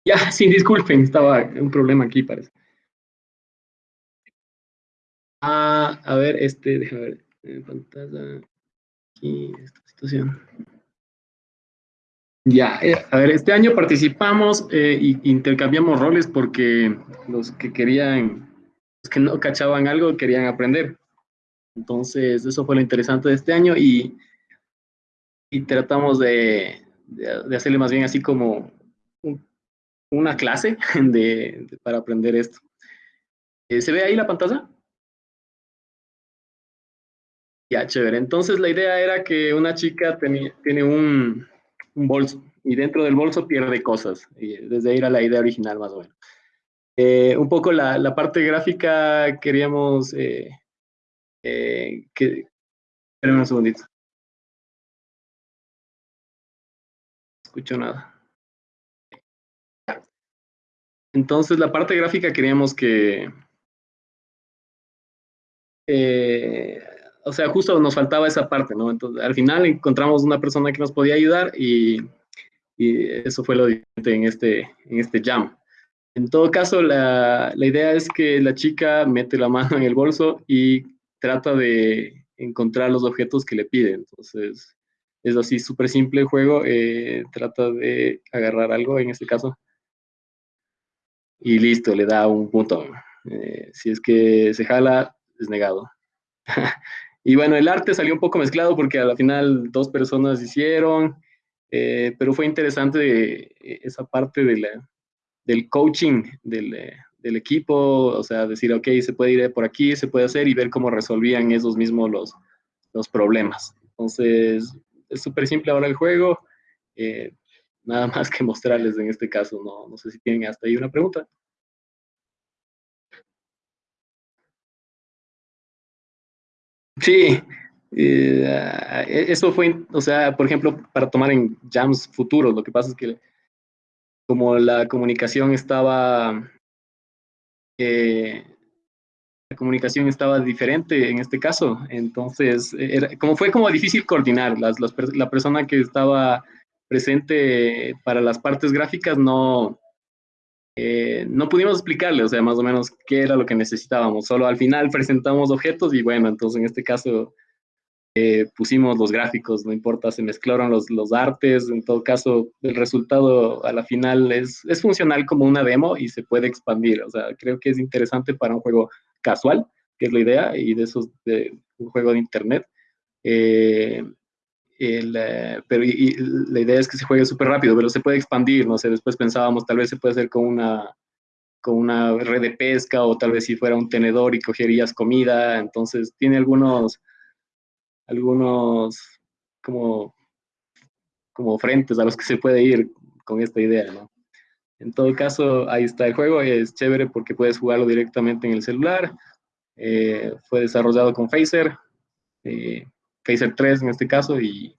[SPEAKER 12] Ya, sí, disculpen, estaba un problema aquí, parece. Ah, a ver, este, déjame ver, pantalla, aquí, esta situación. Ya, eh, a ver, este año participamos eh, y intercambiamos roles porque los que querían, los que no cachaban algo, querían aprender. Entonces, eso fue lo interesante de este año y, y tratamos de, de, hacerle más bien así como un- una clase de- para aprender esto. Eh, ¿Se ve ahí la pantalla? Ya, chévere. Entonces la idea era que una chica tiene un, bolso y dentro del bolso pierde cosas. Desde ahí era la idea original más o menos. Eh, un poco la, parte gráfica queríamos eh, eh, que... Espérenme un segundito. No escucho nada. Entonces la parte gráfica queríamos que... eh, o sea, justo nos faltaba esa parte, ¿no? Entonces, al final encontramos una persona que nos podía ayudar y, y eso fue lo diferente en este, en este jam. En todo caso, la, la idea es que la chica mete la mano en el bolso y trata de encontrar los objetos que le piden. Entonces, es así, súper simple el juego. eh, trata de agarrar algo, en este caso, y listo, le da un punto. Eh, si es que se jala, es negado. y bueno, el arte salió un poco mezclado porque a la final dos personas hicieron, eh, pero fue interesante eh, esa parte de del coaching del, eh, del equipo, o sea, decir, ok, se puede ir por aquí, se puede hacer y ver cómo resolvían esos mismos los, los problemas. Entonces, es súper simple ahora el juego. nada más que mostrarles en este caso, no, no sé si tienen hasta ahí una pregunta. Sí, eh, e- eso fue, o sea, por ejemplo, para tomar en jams futuros, lo que pasa es que como la comunicación estaba, eh, la comunicación estaba diferente en este caso, entonces, era, como fue como difícil coordinar, las, las la persona que estaba presente para las partes gráficas no, eh, no pudimos explicarle, o sea, más o menos qué era lo que necesitábamos. Solo al final presentamos objetos y bueno, entonces en este caso eh, pusimos los gráficos, no importa, se mezclaron los, los artes, en todo caso el resultado a la final es, es funcional como una demo y se puede expandir, o sea, creo que es interesante para un juego casual, que es la idea, y de esos de un juego de internet. Eh, el, eh, pero y, y la idea es que se juegue súper rápido, pero se puede expandir, no sé, después pensábamos tal vez se puede hacer con una, con una red de pesca o tal vez si fuera un tenedor y cogerías comida, entonces tiene algunos, algunos como, como frentes a los que se puede ir con esta idea, ¿no? En todo caso, ahí está el juego, es chévere porque puedes jugarlo directamente en el celular, eh, fue desarrollado con Phaser, eh, Phaser 3 en este caso, y,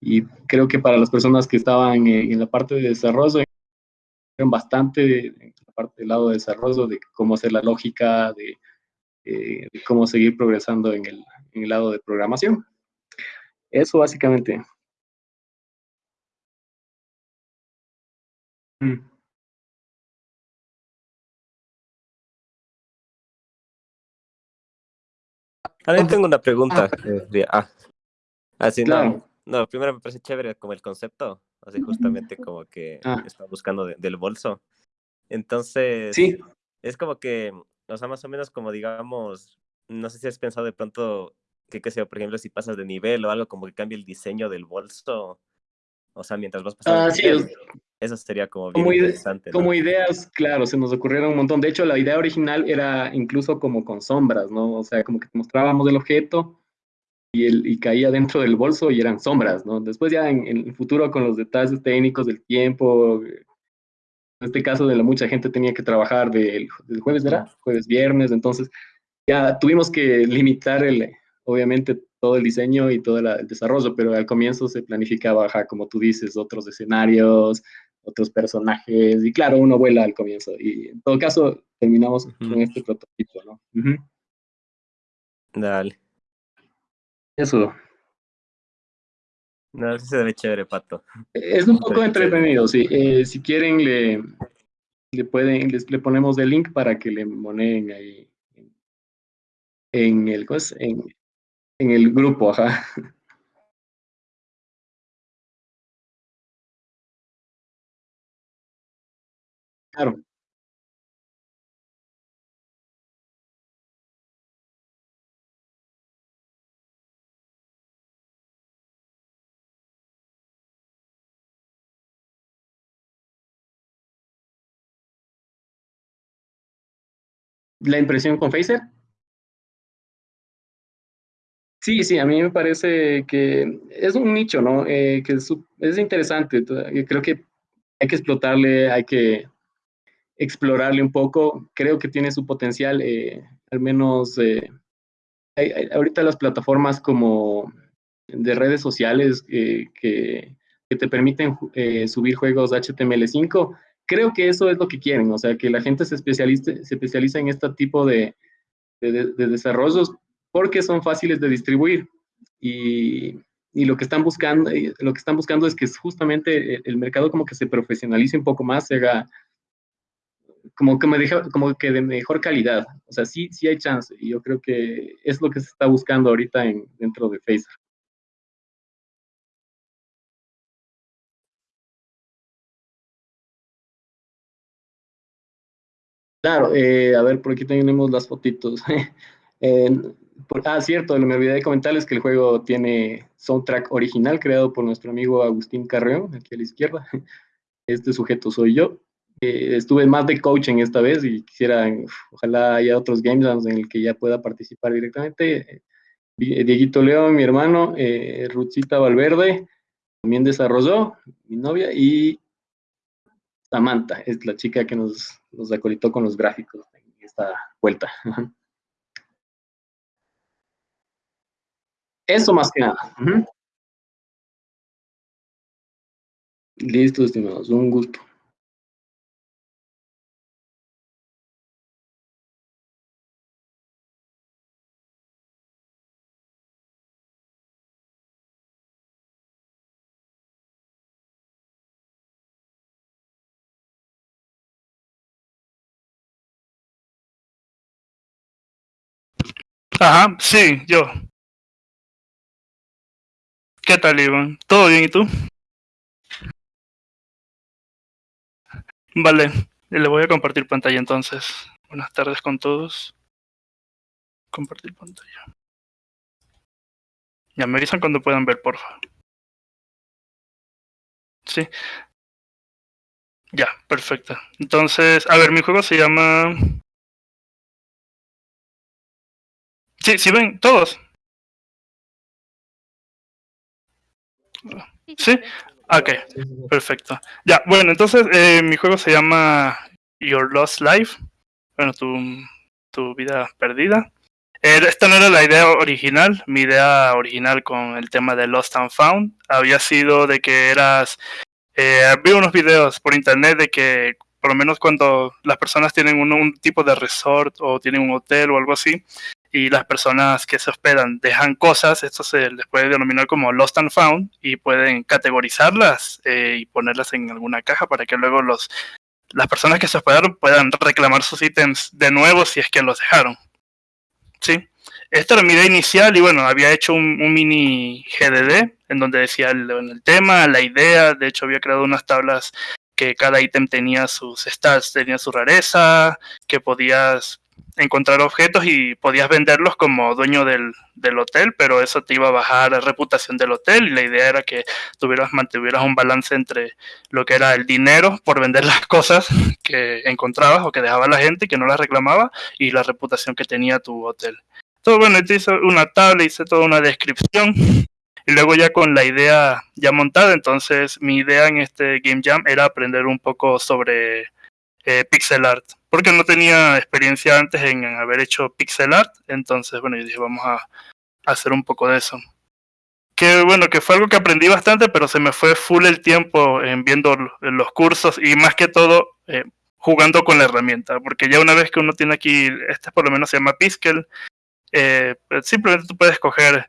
[SPEAKER 12] y creo que para las personas que estaban en, la parte de desarrollo, bastante en la parte del lado de desarrollo, de cómo hacer la lógica, de, eh, cómo seguir progresando en el, en el lado de programación. Eso básicamente. Mm.
[SPEAKER 13] Ahora tengo una pregunta. ah, así
[SPEAKER 12] Claro.
[SPEAKER 13] no. No, primero me parece chévere como el concepto, así justamente como que
[SPEAKER 12] Ah.
[SPEAKER 13] está buscando de- del bolso. Entonces,
[SPEAKER 12] Sí.
[SPEAKER 13] es como que, o sea, más o menos como digamos, no sé si has pensado de pronto que, qué sé por ejemplo, si pasas de nivel o algo como que cambia el diseño del bolso, o sea, mientras vas pasando
[SPEAKER 12] Ah, sí, es-
[SPEAKER 13] Eso sería como bien
[SPEAKER 12] Como,
[SPEAKER 13] interesante, ¿no?
[SPEAKER 12] como ideas, claro, se nos ocurrieron un montón. De hecho, la idea original era incluso como con sombras, ¿no? O sea, como que mostrábamos el objeto y, el, y caía dentro del bolso y eran sombras, ¿no? Después ya en, en el futuro con los detalles técnicos del tiempo, en este caso de la mucha gente tenía que trabajar del, del jueves, ¿verdad? Jueves, viernes, entonces ya tuvimos que limitar el, obviamente todo el diseño y todo la- el desarrollo, pero al comienzo se planificaba, ajá, como tú dices, otros escenarios, otros personajes, y claro, uno vuela al comienzo, y en todo caso terminamos con este prototipo, ¿no? Ujú.
[SPEAKER 13] Dale.
[SPEAKER 12] Eso.
[SPEAKER 13] No, se ve chévere, Pato.
[SPEAKER 12] Es un poco entretenido, sí. Eh, si quieren, le, le pueden, les, le ponemos el link para que le moneen ahí en el. En, en el grupo, ajá. Claro. ¿La impresión con Phaser? Sí, sí, a mí me parece que es un nicho, ¿no? Eh, que es, interesante. yo Creo que hay que explotarle, hay que explorarle un poco. Creo que tiene su potencial, eh, al menos eh, hay- ahorita las plataformas como de redes sociales eh, que, te permiten eh, subir juegos HTML5, creo que eso es lo que quieren, o sea, que la gente se especialice, se especializa en este tipo de desarrollos porque son fáciles de distribuir y, y lo que están buscando, eh, lo que están buscando es que justamente el, el mercado como que se profesionalice un poco más, se haga como que, me deja, como que de mejor calidad. O sea, sí, sí hay chance y yo creo que es lo que se está buscando ahorita en, dentro de Phaser. Claro, eh, a ver, por aquí tenemos las fotitos. Eh, por- ah, cierto, me olvidé de comentarles que el juego tiene soundtrack original creado por nuestro amigo Agustín Carreón, aquí a la izquierda. Este sujeto soy yo. Eh, estuve más de coaching esta vez y quisiera, ojalá haya otros games jams en el que ya pueda participar directamente. Eh, Dieguito León, mi hermano, eh, Valverde, también desarrolló, mi novia, y Samantha, es la chica que nos, nos acolitó con los gráficos en esta vuelta. Eso más que nada. Ujú. Listo, estimados, un gusto.
[SPEAKER 14] Ajá, sí, yo. ¿Qué tal, Iván? ¿Todo bien y tú? Vale, le voy a compartir pantalla entonces. Buenas tardes con todos. Compartir pantalla. Ya me avisan cuando puedan ver, porfa. Sí. Ya, perfecto. Entonces, a ver, mi juego se llama... Sí, sí ven, todos. Sí. Ok, perfecto. Ya, bueno, entonces eh, mi juego se llama Your Lost Life. Bueno, tu, tu vida perdida. Eh, esta no era la idea original. Mi idea original con el tema de Lost and Found había sido de que eras. Eh, vi unos videos por internet de que, por lo menos cuando las personas tienen un, un tipo de resort o tienen un hotel o algo así, y las personas que se hospedan dejan cosas, esto se les puede denominar como lost and found y pueden categorizarlas eh, y ponerlas en alguna caja para que luego los las personas que se hospedaron puedan reclamar sus ítems de nuevo si es que los dejaron. Sí. Esta era mi idea inicial y bueno, había hecho un, mini GDD en donde decía el, el tema, la idea, de hecho había creado unas tablas que cada ítem tenía sus stats, tenía su rareza, que podías encontrar objetos y podías venderlos como dueño del, del, hotel, pero eso te iba a bajar la reputación del hotel y la idea era que tuvieras, mantuvieras un balance entre lo que era el dinero por vender las cosas que encontrabas o que dejaba la gente y que no las reclamaba y la reputación que tenía tu hotel. Entonces, bueno, te hice una tabla, hice toda una descripción y luego ya con la idea ya montada, entonces mi idea en este Game Jam era aprender un poco sobre eh, pixel art, porque no tenía experiencia antes en haber hecho pixel art, entonces bueno, yo dije vamos a, hacer un poco de eso. Que bueno, que fue algo que aprendí bastante, pero se me fue full el tiempo en viendo los cursos y más que todo eh, jugando con la herramienta, porque ya una vez que uno tiene aquí, este por lo menos se llama Piskel, eh, simplemente tú puedes coger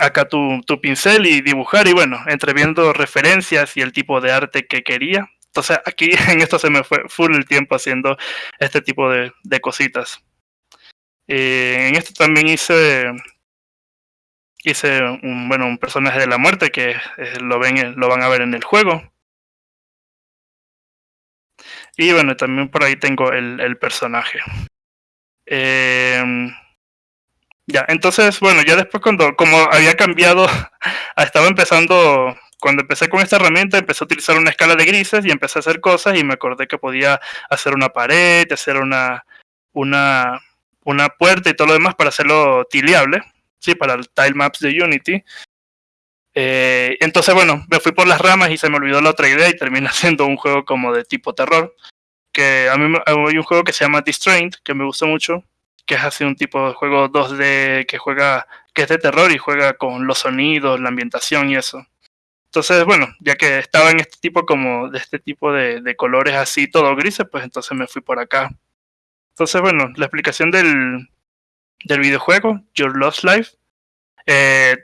[SPEAKER 14] acá tu, tu pincel y dibujar y bueno, entre viendo referencias y el tipo de arte que quería. Entonces aquí en esto se me fue full el tiempo haciendo este tipo de, cositas. Eh, en esto también hice hice un bueno un personaje de la muerte que eh, lo ven lo van a ver en el juego y bueno también por ahí tengo el, personaje eh, ya entonces bueno ya después cuando como había cambiado estaba empezando cuando empecé con esta herramienta empecé a utilizar una escala de grises y empecé a hacer cosas y me acordé que podía hacer una pared hacer una una una puerta y todo lo demás para hacerlo tileable sí, para el tile maps de Unity. Eh, entonces, bueno, me fui por las ramas y se me olvidó la otra idea y terminé haciendo un juego como de tipo terror. Que a mí hay un juego que se llama Distrained, que me gusta mucho, que es así un tipo de juego 2D que juega, que es de terror y juega con los sonidos, la ambientación y eso. Entonces, bueno, ya que estaba en este tipo como de este tipo de, colores así, todo grises, pues entonces me fui por acá. Entonces, bueno, la explicación del, del videojuego, Your Lost Life, eh,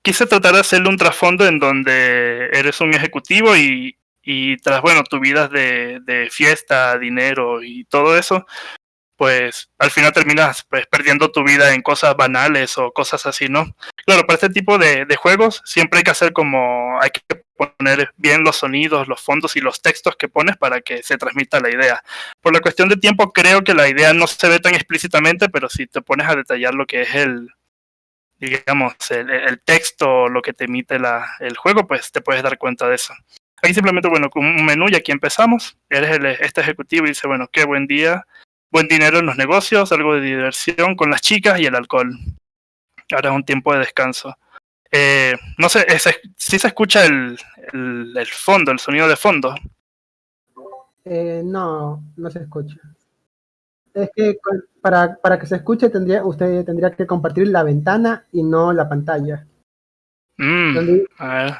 [SPEAKER 14] quise tratar de hacerle un trasfondo en donde eres un ejecutivo y, y tras, bueno, tu vida de, fiesta, dinero y todo eso, pues al final terminas pues, perdiendo tu vida en cosas banales o cosas así, ¿no? Claro, para este tipo de, juegos siempre hay que hacer como, hay que poner bien los sonidos, los fondos y los textos que pones para que se transmita la idea. Por la cuestión de tiempo creo que la idea no se ve tan explícitamente, pero si te pones a detallar lo que es el, digamos, el, el texto, lo que te emite la, el juego, pues te puedes dar cuenta de eso. Aquí simplemente, bueno, con un menú y aquí empezamos. Eres el, este ejecutivo y dice, bueno, qué buen día, buen dinero en los negocios, algo de diversión con las chicas y el alcohol. Ahora es un tiempo de descanso. Eh, no sé, si ¿sí se escucha el, el, el, fondo, el sonido de fondo.
[SPEAKER 2] Eh, no, no se escucha. Es que para, para que se escuche tendría, usted tendría que compartir la ventana y no la pantalla.
[SPEAKER 14] Mm, donde, a ver.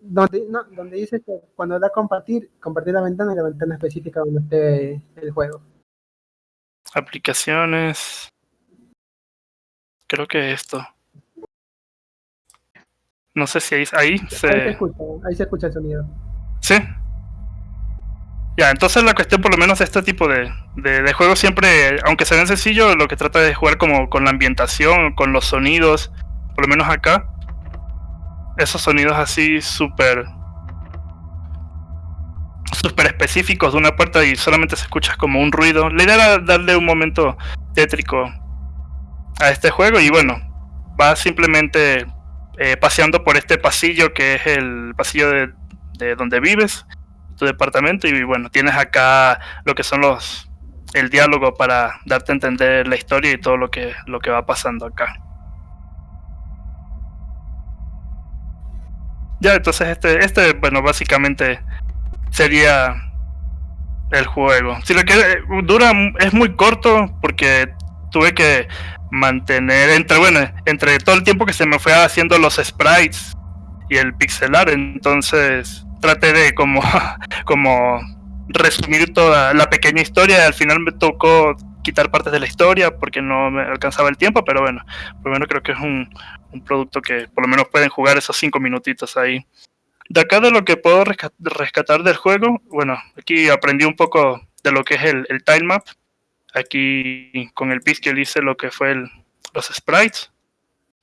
[SPEAKER 2] Donde, no, donde dice que cuando da compartir, compartir la ventana y la ventana específica donde esté el juego.
[SPEAKER 14] Aplicaciones. Creo que esto. No sé si ahí, ahí se...
[SPEAKER 2] Ahí se escucha, ahí se escucha el sonido.
[SPEAKER 14] Sí. Ya, entonces la cuestión por lo menos de este tipo de, de, de juegos siempre, aunque se ven sencillo, lo que trata de jugar como con la ambientación, con los sonidos, por lo menos acá. Esos sonidos así súper súper específicos de una puerta y solamente se escucha como un ruido. La idea era darle un momento tétrico a este juego y bueno, va simplemente eh, paseando por este pasillo que es el pasillo de, de, donde vives, tu departamento y bueno, tienes acá lo que son los el diálogo para darte a entender la historia y todo lo que lo que va pasando acá. Ya, entonces este este bueno, básicamente sería el juego. Si lo que dura es muy corto porque tuve que mantener entre bueno entre todo el tiempo que se me fue haciendo los sprites y el pixelar. Entonces traté de como como resumir toda la pequeña historia. Al final me tocó quitar partes de la historia porque no me alcanzaba el tiempo pero bueno por lo menos creo que es un, un producto que por lo menos pueden jugar esos cinco minutitos ahí de acá de lo que puedo rescatar del juego bueno aquí aprendí un poco de lo que es el, el time map Aquí con el Pixel hice lo que fue los sprites.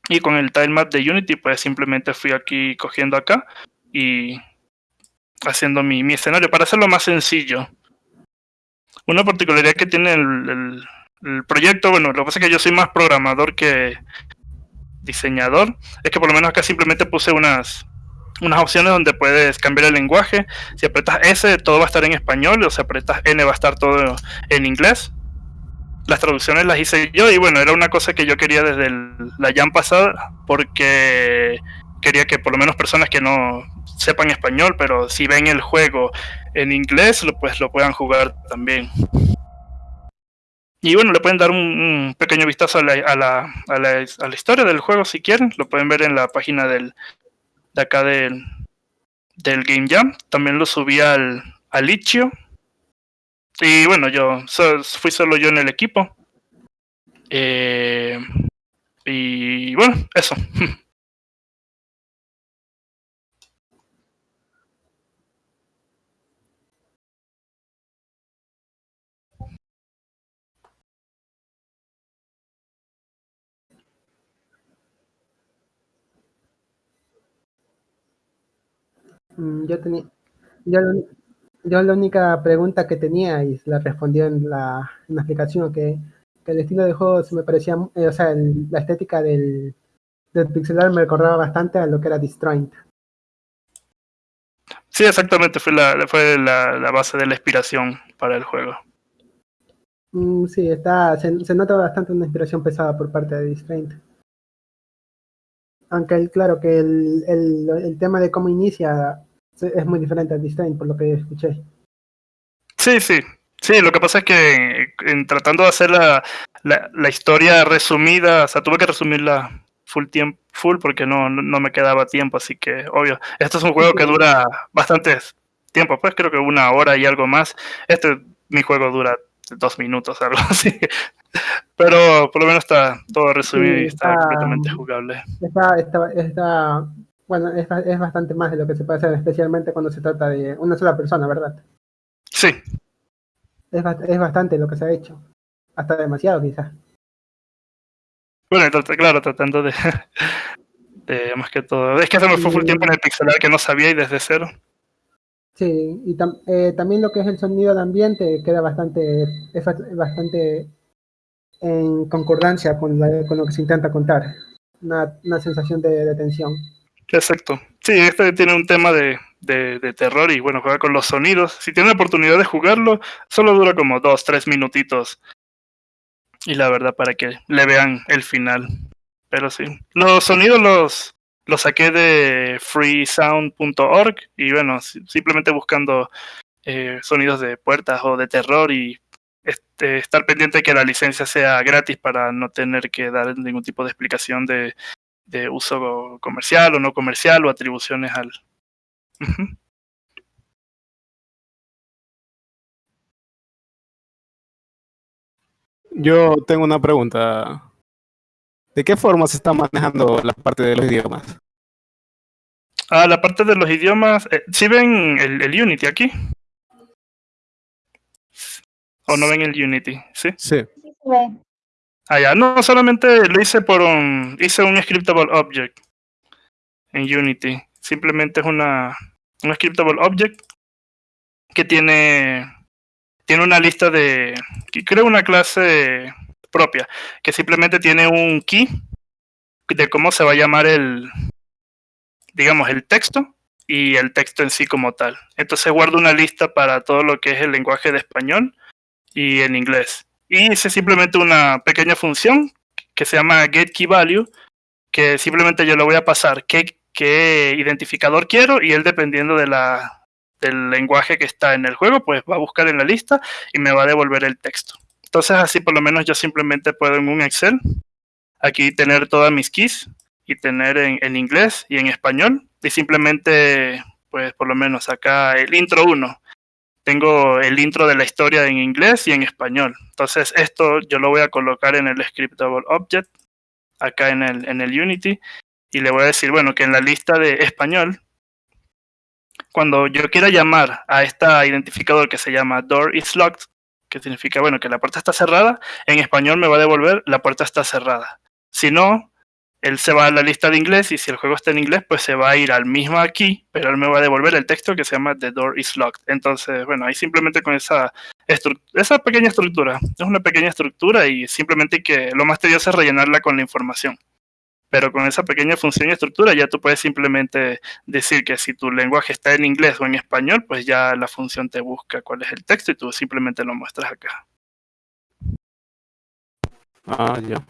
[SPEAKER 14] Y con el tilemap de Unity, pues simplemente fui aquí cogiendo acá y haciendo mi, escenario para hacerlo más sencillo. Una particularidad que tiene el, el, el, proyecto, bueno, lo que pasa es que yo soy más programador que diseñador, es que por lo menos acá simplemente puse unas, unas opciones donde puedes cambiar el lenguaje. Si apretas S, todo va a estar en español, o si apretas N, va a estar todo en inglés las traducciones las hice yo y bueno, era una cosa que yo quería desde la Jam pasada porque quería que por lo menos personas que no sepan español, pero si ven el juego en inglés, pues lo puedan jugar también. Y bueno, le pueden dar un, un pequeño vistazo a la, a, la, a, la, a la, historia del juego si quieren. Lo pueden ver en la página del, de acá del, del Game Jam. También lo subí al, al y bueno, yo fui solo yo en el equipo. Eh, Y bueno, eso.
[SPEAKER 2] Yo tenía, yo, la- yo la única pregunta que tenía y la respondió en la, en la explicación que, que el estilo de juego se me parecía, eh, o sea, el- la estética del, del pixel art me recordaba bastante a lo que era Disjoint.
[SPEAKER 14] Sí, exactamente, fue la, fue la, la base de la inspiración para el juego.
[SPEAKER 2] Mm, sí, está, se, se nota bastante una inspiración pesada por parte de Disjoint. Aunque el- claro que el, el, el tema de cómo inicia es muy diferente a Disjoint, por lo que escuché.
[SPEAKER 14] Sí, sí. Sí, lo que pasa es que en tratando de hacer la, la, la historia resumida, o sea, tuve que resumirla full tiempo, full porque no, no, me quedaba tiempo, así que obvio. Esto es un juego que dura bastante tiempo, pues creo que una hora y algo más. Este, mi juego dura dos minutos, algo así. Pero por lo menos está todo resumido
[SPEAKER 2] Sí,
[SPEAKER 14] y está
[SPEAKER 2] está-
[SPEAKER 14] completamente jugable.
[SPEAKER 2] Está, está, está, bueno, es, es bastante más de lo que se puede hacer, especialmente cuando se trata de una sola persona, ¿verdad?
[SPEAKER 14] Sí,
[SPEAKER 2] Es, es bastante lo que se ha hecho. Hasta demasiado, quizás.
[SPEAKER 14] bueno, claro, tratando de, de más que todo. Es que fue full tiempo en el pixelar que no sabía y desde cero.
[SPEAKER 2] Sí, y tam- eh, también lo que es el sonido de ambiente queda bastante, es ba- bastante en concordancia con, la- con lo que se intenta contar. Una, una sensación de, de tensión.
[SPEAKER 14] Exacto. Sí, este tiene un tema de, de, terror y bueno, juega con los sonidos. Si tienen la oportunidad de jugarlo, solo dura como dos, tres minutitos. Y la verdad, para que le vean el final. Pero sí. Los sonidos los, los saqué de freesound.org y bueno, si- simplemente buscando eh, sonidos de puertas o de terror y este, estar pendiente de que la licencia sea gratis para no tener que dar ningún tipo de explicación de, de uso comercial o no comercial o atribuciones al...
[SPEAKER 3] Yo tengo una pregunta. ¿De qué forma se está manejando la parte de los idiomas?
[SPEAKER 14] Ah, la parte de los idiomas, eh, ¿sí ven el, el Unity aquí? ¿O no ven el Unity? Sí.
[SPEAKER 3] Sí.
[SPEAKER 14] Ya, no, solamente lo hice por un, hice un scriptable object en Unity. Simplemente es una, un scriptable object que tiene, tiene una lista de, que creo una clase propia, que simplemente tiene un key de cómo se va a llamar el, digamos, el texto y el texto en sí como tal. Entonces guardo una lista para todo lo que es el lenguaje de español y en inglés. Y hice simplemente una pequeña función que se llama getKeyValue, que simplemente yo le voy a pasar qué, qué identificador quiero y él dependiendo de la, del lenguaje que está en el juego, pues va a buscar en la lista y me va a devolver el texto. Entonces así por lo menos yo simplemente puedo en un Excel aquí tener todas mis keys y tener en, en inglés y en español y simplemente pues por lo menos acá el intro 1 tengo el intro de la historia en inglés y en español. Entonces esto yo lo voy a colocar en el scriptable object, acá en el, en el Unity, y le voy a decir, bueno, que en la lista de español, cuando yo quiera llamar a esta identificador que se llama door is locked, que significa, bueno, que la puerta está cerrada, en español me va a devolver la puerta está cerrada. Si no, él se va a la lista de inglés y si el juego está en inglés, pues se va a ir al mismo aquí, pero él me va a devolver el texto que se llama The Door is Locked. Entonces, bueno, ahí simplemente con esa, esa pequeña estructura, es una pequeña estructura y simplemente que lo más tedioso es rellenarla con la información. Pero con esa pequeña función y estructura ya tú puedes simplemente decir que si tu lenguaje está en inglés o en español, pues ya la función te busca cuál es el texto y tú simplemente lo muestras acá.
[SPEAKER 3] Ah, ya.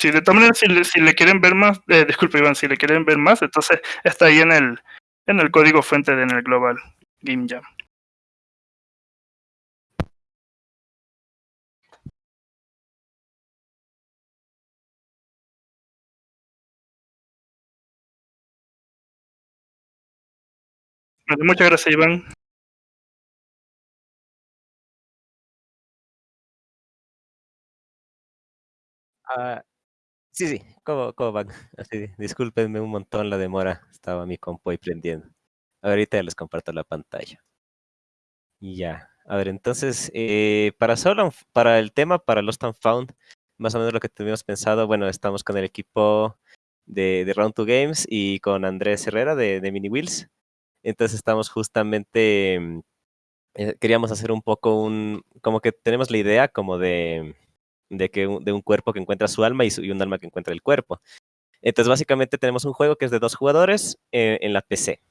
[SPEAKER 14] Sí, de todas maneras, si le, si le quieren ver más, eh, disculpe Iván, si le quieren ver más, entonces está ahí en el, en el código fuente de en el Global Game Jam. Muchas gracias Iván.
[SPEAKER 13] Ah, sí, sí, ¿cómo, cómo van? Así, discúlpenme un montón la demora, estaba mi compu ahí prendiendo. Ahorita ya les comparto la pantalla. Ya, a ver, entonces, eh, para, solo, para el tema, para Lost and Found, más o menos lo que teníamos pensado, bueno, estamos con el equipo de, de Round 2 Games y con Andrés Herrera de, de Mini Wheels. Entonces estamos justamente, mm, eh, queríamos hacer un poco un, como que tenemos la idea como de, de que un, de un cuerpo que encuentra su alma y, su- un alma que encuentra el cuerpo. Entonces básicamente tenemos un juego que es de dos jugadores eh, en la PC.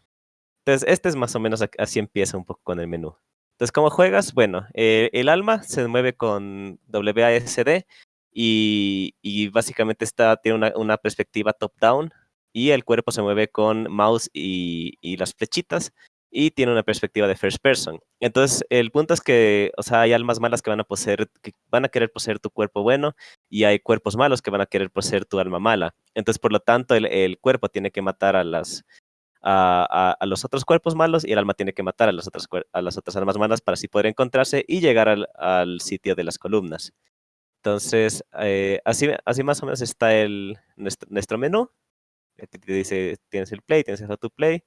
[SPEAKER 13] Entonces este es más o menos así empieza un poco con el menú. Entonces, ¿cómo juegas? Bueno, eh, el alma se mueve con WASD y, básicamente está, tiene una, una perspectiva top-down y el cuerpo se mueve con mouse y las flechitas y tiene una perspectiva de first person. Entonces, el punto es que, o sea, hay almas malas que van a poseer, que van a querer poseer tu cuerpo bueno y hay cuerpos malos que van a querer poseer tu alma mala. Entonces, por lo tanto, el, cuerpo tiene que matar a las, a, a- los otros cuerpos malos y el alma tiene que matar a las otras, a las otras almas malas para así poder encontrarse y llegar al, sitio de las columnas. Entonces, eh, así, así más o menos está el, nuestro, menú. Te dice, tienes el play, tienes el how play.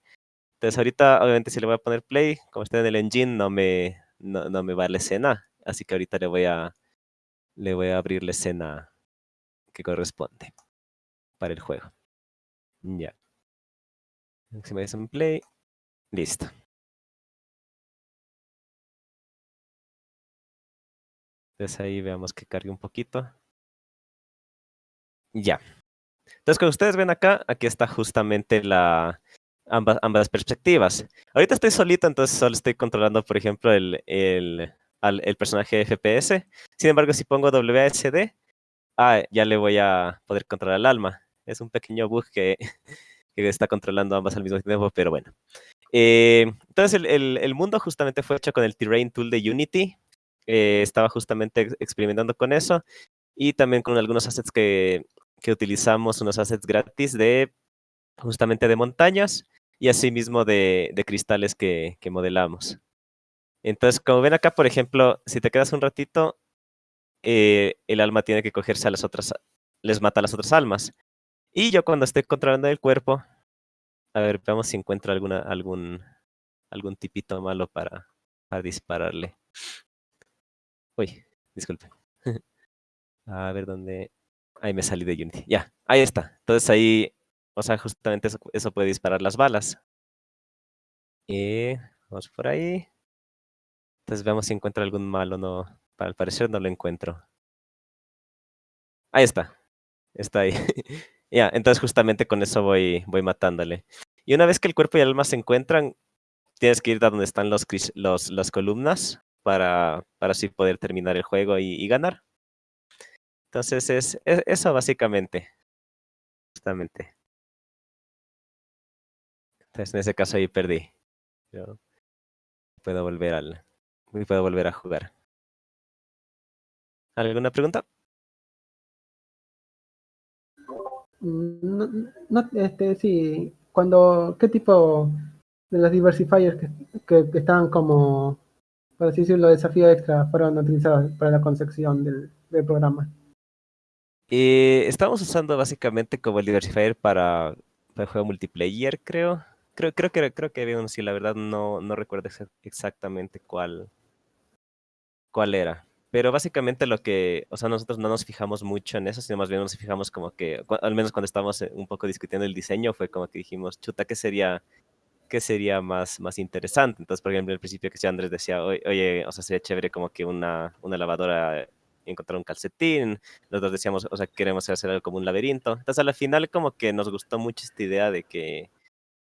[SPEAKER 13] Entonces, ahorita, obviamente, si le voy a poner play, como está en el engine, no me, no, no me va la escena. Así que ahorita le voy a, le voy a abrir la escena que corresponde para el juego. Ya. Si me dicen play, listo. Entonces ahí veamos que cargue un poquito. Ya. Entonces, como ustedes ven acá, aquí está justamente la ambas, ambas perspectivas. Ahorita estoy solito, entonces solo estoy controlando, por ejemplo, el, el, al- el personaje FPS. Sin embargo, si pongo WSD, ah, ya le voy a poder controlar el alma. Es un pequeño bug que, que está controlando ambas al mismo tiempo, pero bueno. Eh, entonces, el, el- el mundo justamente fue hecho con el Terrain Tool de Unity. Eh, estaba justamente ex- experimentando con eso y también con algunos assets que, que utilizamos, unos assets gratis de justamente de montañas y asimismo de, de cristales que, modelamos. Entonces, como ven acá, por ejemplo, si te quedas un ratito, eh, el alma tiene que cogerse a las otras, les mata a las otras almas. Y yo cuando estoy controlando el cuerpo, a ver, veamos si encuentro alguna, algún, algún tipito malo para, para dispararle. Uy, disculpe. A ver dónde. Ahí me salí de Unity. Ya, ahí está. Entonces ahí, o sea, justamente eso, puede disparar las balas. Y vamos por ahí. Entonces veamos si encuentro algún malo. No, para el parecer no lo encuentro. Ahí está. Está ahí. Ya, entonces justamente con eso voy, voy matándole. Y una vez que el cuerpo y el alma se encuentran, tienes que ir a donde están los, los, las columnas para, para así poder terminar el juego y, ganar. Entonces es, es- eso básicamente. Justamente. Entonces en ese caso ahí perdí. Puedo volver al. Puedo volver a jugar. ¿Alguna pregunta?
[SPEAKER 2] No, no, este, sí, cuando, ¿qué tipo de los diversifiers que, que, que estaban como, por así decirlo, desafío extra fueron utilizados para la concepción del, del programa?
[SPEAKER 13] Eh, estamos usando básicamente como el diversifier para, para el juego multiplayer, creo. Creo, creo que creo que había uno, sí, la verdad no, no recuerdo exa- exactamente cuál, cuál era. Pero básicamente lo que, o sea, nosotros no nos fijamos mucho en eso, sino más bien nos fijamos como que, al menos cuando estábamos eh, un poco discutiendo el diseño, fue como que dijimos, chuta, ¿qué sería, qué sería más, más interesante? Entonces, por ejemplo, al principio que Andrés decía, oye, o sea, sería chévere como que una, una lavadora encontrar un calcetín, nosotros decíamos, o sea, queremos hacer algo como un laberinto. Entonces, al final como que nos gustó mucho esta idea de que,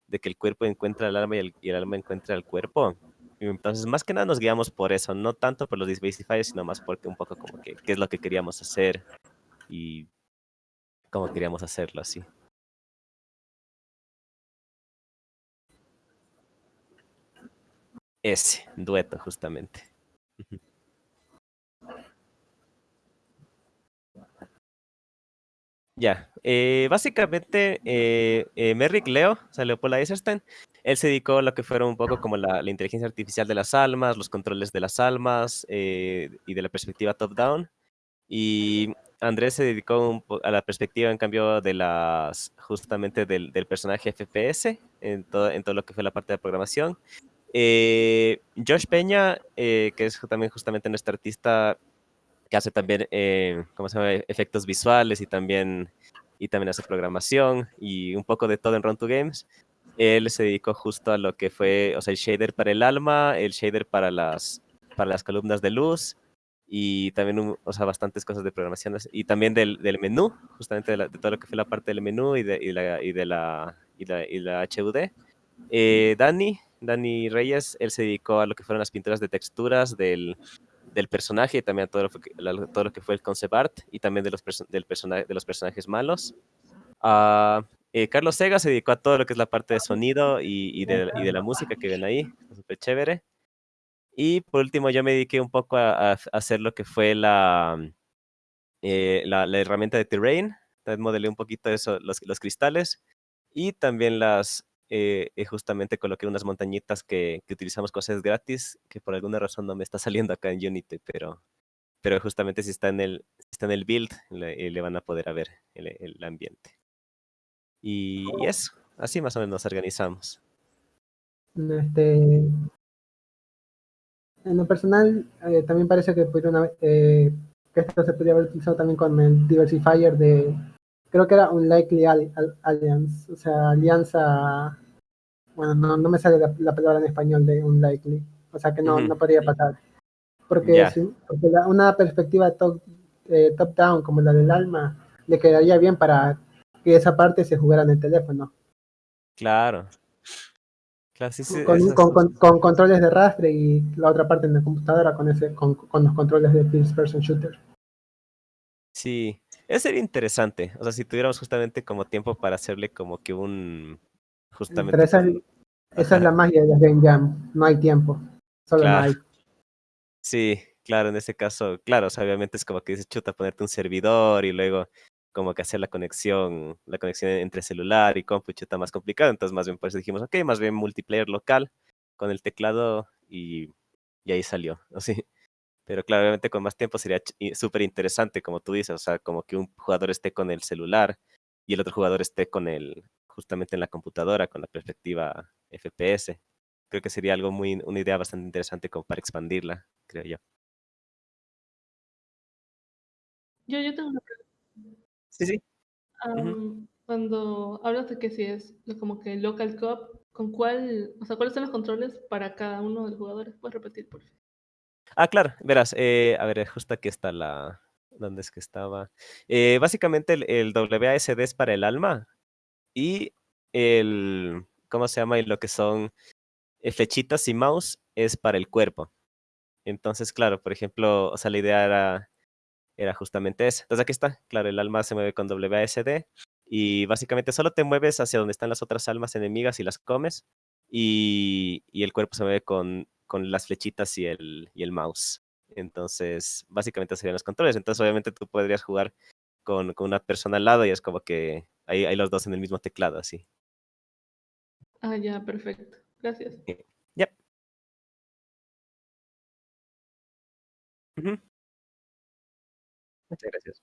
[SPEAKER 13] de que el cuerpo encuentra el alma y el, y el alma encuentra el cuerpo. Entonces, más que nada nos guiamos por eso, no tanto por los diversifiers, sino más porque un poco como que qué es lo que queríamos hacer y cómo queríamos hacerlo así. Ese, dueto, justamente. Ya, eh, básicamente eh, eh, Merrick Leo, o sea, Leopold Eisenstein, él se dedicó a lo que fueron un poco como la, inteligencia artificial de las almas, los controles de las almas eh, y de la perspectiva top-down. Y Andrés se dedicó a la perspectiva, en cambio, de las, justamente del, personaje FPS, en todo, todo lo que fue la parte de programación. Eh, Josh Peña, que es también justamente nuestro artista que hace también, eh, ¿cómo se llama? Efectos visuales y también, y también hace programación y un poco de todo en Run to Games. Él se dedicó justo a lo que fue, o sea, el shader para el alma, el shader para las, para las columnas de luz y también, un- o sea, bastantes cosas de programación y también del, del menú, justamente de, la- de todo lo que fue la parte del menú y de, y la, y de la, y la, y la HUD. Eh, Dani, Dani Reyes, él se dedicó a lo que fueron las pinturas de texturas del, del personaje y también todo lo, que- todo lo que fue el concept art y también de los, del persona- de los personajes malos. Ah, eh, Carlos Sega se dedicó a todo lo que es la parte de sonido y, y de, y de la música que ven ahí, súper chévere. Y por último, yo me dediqué un poco a, a hacer lo que fue la, eh, la, la herramienta de terrain. Modelé un poquito eso, los, los cristales. Y también las, eh, eh, justamente coloqué unas montañitas que, que utilizamos cosas gratis, que por alguna razón no me está saliendo acá en Unity, pero, pero justamente si está en el, si está en el build, le, eh, le van a poder a ver el, el ambiente. Y, y eso, así más o menos nos organizamos.
[SPEAKER 2] Este, en lo personal, eh, también parece que pudieron eh, que esto se podría haber utilizado también con el diversifier de, creo que era un likely Al- Al- alliance, o sea, alianza, bueno, no, no me sale la, la palabra en español de un likely, o sea que no, no podría pasar. Porque, porque la- una perspectiva top, eh, top down como la del alma le quedaría bien para que esa parte se jugara en el teléfono.
[SPEAKER 13] Claro. Claro, sí, sí,
[SPEAKER 2] con, con- con- con controles de rastre y la otra parte en la computadora con ese con, con los controles de first person shooter.
[SPEAKER 13] Sí, eso sería interesante. O sea, si tuviéramos justamente como tiempo para hacerle como que un... Justamente
[SPEAKER 2] Pero esa, es-
[SPEAKER 13] con-
[SPEAKER 2] esa es la magia de las Game Jam, no hay tiempo, solo no
[SPEAKER 13] Claro.
[SPEAKER 2] hay.
[SPEAKER 13] Sí, claro, en ese caso, claro, o sea, obviamente es como que dices, chuta, ponerte un servidor y luego como que hacer la conexión, la conexión entre celular y compu, chuta, más complicado. Entonces, más bien, pues dijimos, ok, más bien multiplayer local con el teclado y, y ahí salió, así. Pero claro, obviamente con más tiempo sería súper interesante, como tú dices, o sea, como que un jugador esté con el celular y el otro jugador esté con el, justamente en la computadora, con la perspectiva FPS. Creo que sería algo muy, una idea bastante interesante como para expandirla, creo yo.
[SPEAKER 15] Yo, yo tengo una pregunta.
[SPEAKER 13] Sí, sí.
[SPEAKER 15] Am, Cuando hablas de que si es como que local co-op, ¿con cuál, o sea, cuáles son los controles para cada uno de los jugadores? ¿Puedes repetir, por favor?
[SPEAKER 13] Ah, claro, verás, eh, a ver, justo aquí está la... ¿Dónde es que estaba? Eh, básicamente el, el WASD es para el alma y el... ¿Cómo se llama? Y lo que son eh, flechitas y mouse es para el cuerpo. Entonces, claro, por ejemplo, o sea, la idea era, era justamente esa. Entonces aquí está, claro, el alma se mueve con WASD y básicamente solo te mueves hacia donde están las otras almas enemigas y las comes y, y el cuerpo se mueve con, con las flechitas y el, y el mouse. Entonces, básicamente serían los controles. Entonces, obviamente tú podrías jugar con, con una persona al lado y es como que hay, hay los dos en el mismo teclado, así.
[SPEAKER 15] Ah, ya, perfecto. Gracias.
[SPEAKER 13] Yep. Ujú. Muchas gracias.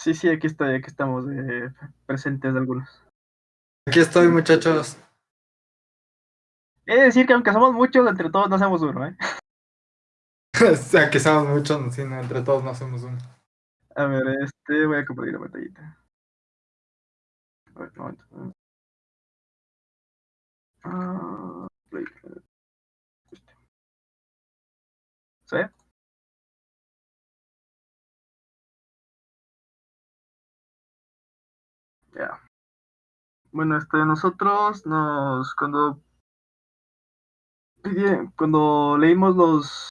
[SPEAKER 16] Sí, sí, aquí estoy, aquí estamos eh, presentes algunos.
[SPEAKER 17] Aquí estoy, muchachos.
[SPEAKER 16] He de decir que aunque somos muchos, entre todos no hacemos uno, ¿eh?
[SPEAKER 17] o sea, que somos muchos, sí, no, entre todos no hacemos uno.
[SPEAKER 16] A ver, este, voy a compartir la pantallita. A ver, un momento. Ah, play. Este. ¿Sí? Bueno, este, nosotros nos, cuando, cuando leímos los,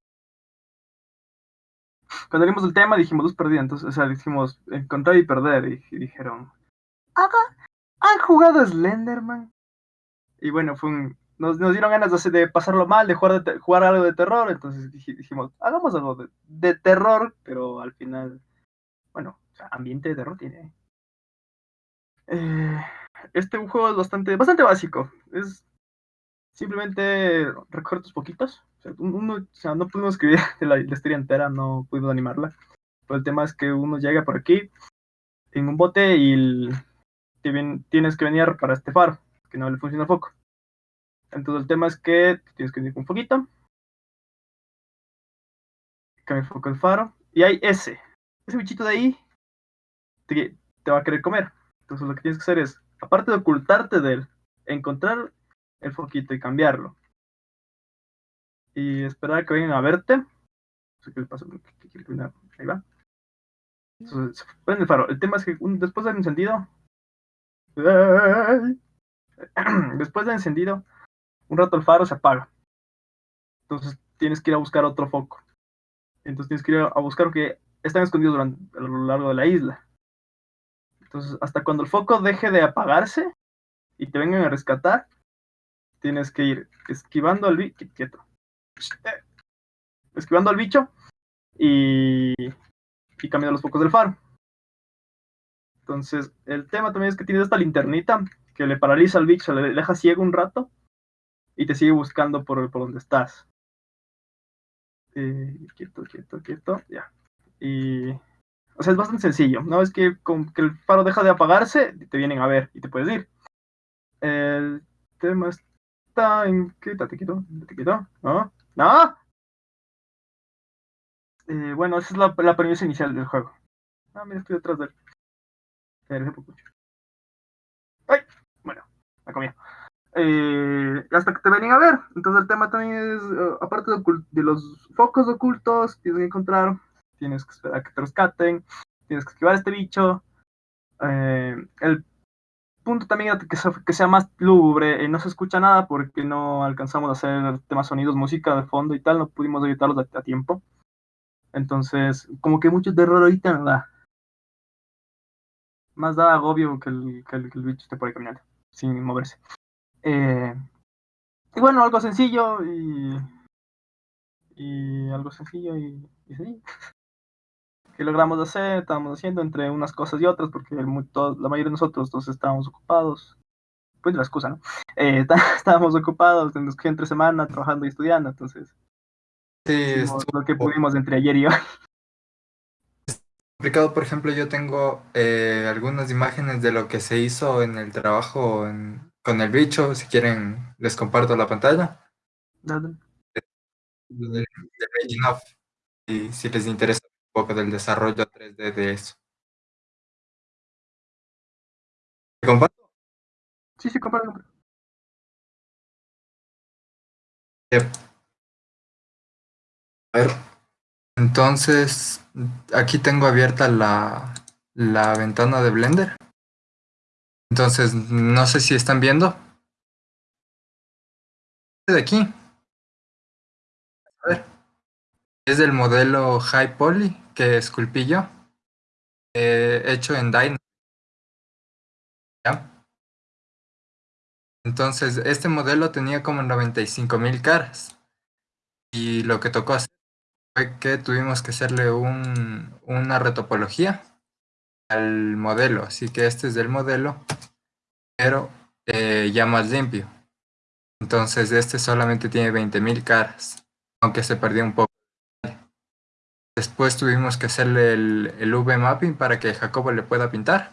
[SPEAKER 16] cuando leímos el tema dijimos perdida, entonces, o sea, dijimos encontrar y perder, y, dijeron, ¿Haga? ¿han jugado Slenderman? Y bueno, fue un, nos, nos dieron ganas de, de pasarlo mal, de jugar, jugar algo de terror, entonces dij- dijimos, hagamos algo de, terror, pero al final, bueno, ambiente de terror tiene. Eh, este juego es bastante, bastante básico, es simplemente recortes poquitos. O sea, un- uno, o sea, no pudimos escribir la, historia entera, no pudimos animarla. Pero el tema es que uno llega por aquí en un bote y el- tienes que venir para este faro, que no le funciona el foco. Entonces el tema es que tienes que venir con un foquito. Cambia el foco del faro. Y hay ese. Ese bichito de ahí te va a querer comer. Entonces lo que tienes que hacer es, aparte de ocultarte de él, encontrar el foquito y cambiarlo. Y esperar a que vengan a verte. No sé qué le pasa. Ahí va. Entonces, prende el faro. El tema es que un- después del encendido. Después del encendido, un rato el faro se apaga. Entonces tienes que ir a buscar otro foco. Entonces tienes que ir a buscar que están escondidos durante, a lo largo de la isla. Entonces, hasta cuando el foco deje de apagarse y te vengan a rescatar, tienes que ir esquivando al bicho. Quieto. Esquivando al bicho y, y cambiando los focos del faro. Entonces, el tema también es que tienes esta linternita que le paraliza al bicho, le deja ciego un rato y te sigue buscando por, por donde estás. Eh, quieto, quieto, quieto, ya. Y. O sea, es bastante sencillo. Una vez que, con que el faro deja de apagarse, te vienen a ver y te puedes ir. El tema está en. ¿Qué? Te quito, te quito. ¿No? ¿No? Eh, bueno, esa es la, la premisa inicial del juego. Ah, mira, estoy detrás de él. ¡Ay! Bueno, la comí. Eh, hasta que te vienen a ver. Entonces el tema también es, eh, aparte de, de los focos ocultos, tienes que encontrar, tienes que esperar a que te rescaten, tienes que esquivar a este bicho. Eh, el punto también que, que sea más lúgubre, eh, no se escucha nada porque no alcanzamos a hacer temas sonidos, música de fondo y tal, no pudimos editarlos a, tiempo. Entonces, como que mucho terror ahorita no da. Más da agobio que el, que el, bicho esté por ahí caminando, sin moverse. Eh, y bueno, algo sencillo y, y algo sencillo y, y. Que logramos hacer, estábamos haciendo entre unas cosas y otras, porque el todos- la mayoría de nosotros entonces estábamos ocupados. Pues la excusa, ¿no? Eh, está- estábamos ocupados, nos que entre semana trabajando y estudiando, entonces
[SPEAKER 17] Sí,
[SPEAKER 16] lo que pudimos entre ayer y hoy.
[SPEAKER 17] complicado. Por ejemplo, yo tengo eh, algunas imágenes de lo que se hizo en el trabajo en- con el bicho. Si quieren, les comparto la pantalla.
[SPEAKER 16] Dale.
[SPEAKER 17] Del, del making of, y si les interesa poco del desarrollo 3D de eso. ¿Te comparto?
[SPEAKER 16] Sí, sí.
[SPEAKER 17] Yep. A ver, entonces aquí tengo abierta la, la ventana de Blender. Entonces, no sé si están viendo. Este de aquí. A ver. Es del modelo High Poly que esculpí yo. eh, hecho en Dynamo. Entonces, este modelo tenía como 95.000 caras. Y lo que tocó hacer fue que tuvimos que hacerle un, una retopología al modelo. Así que este es del modelo, pero eh, ya más limpio. Entonces este solamente tiene 20.000 caras, aunque se perdió un poco. Después tuvimos que hacerle el, V-mapping para que Jacobo le pueda pintar.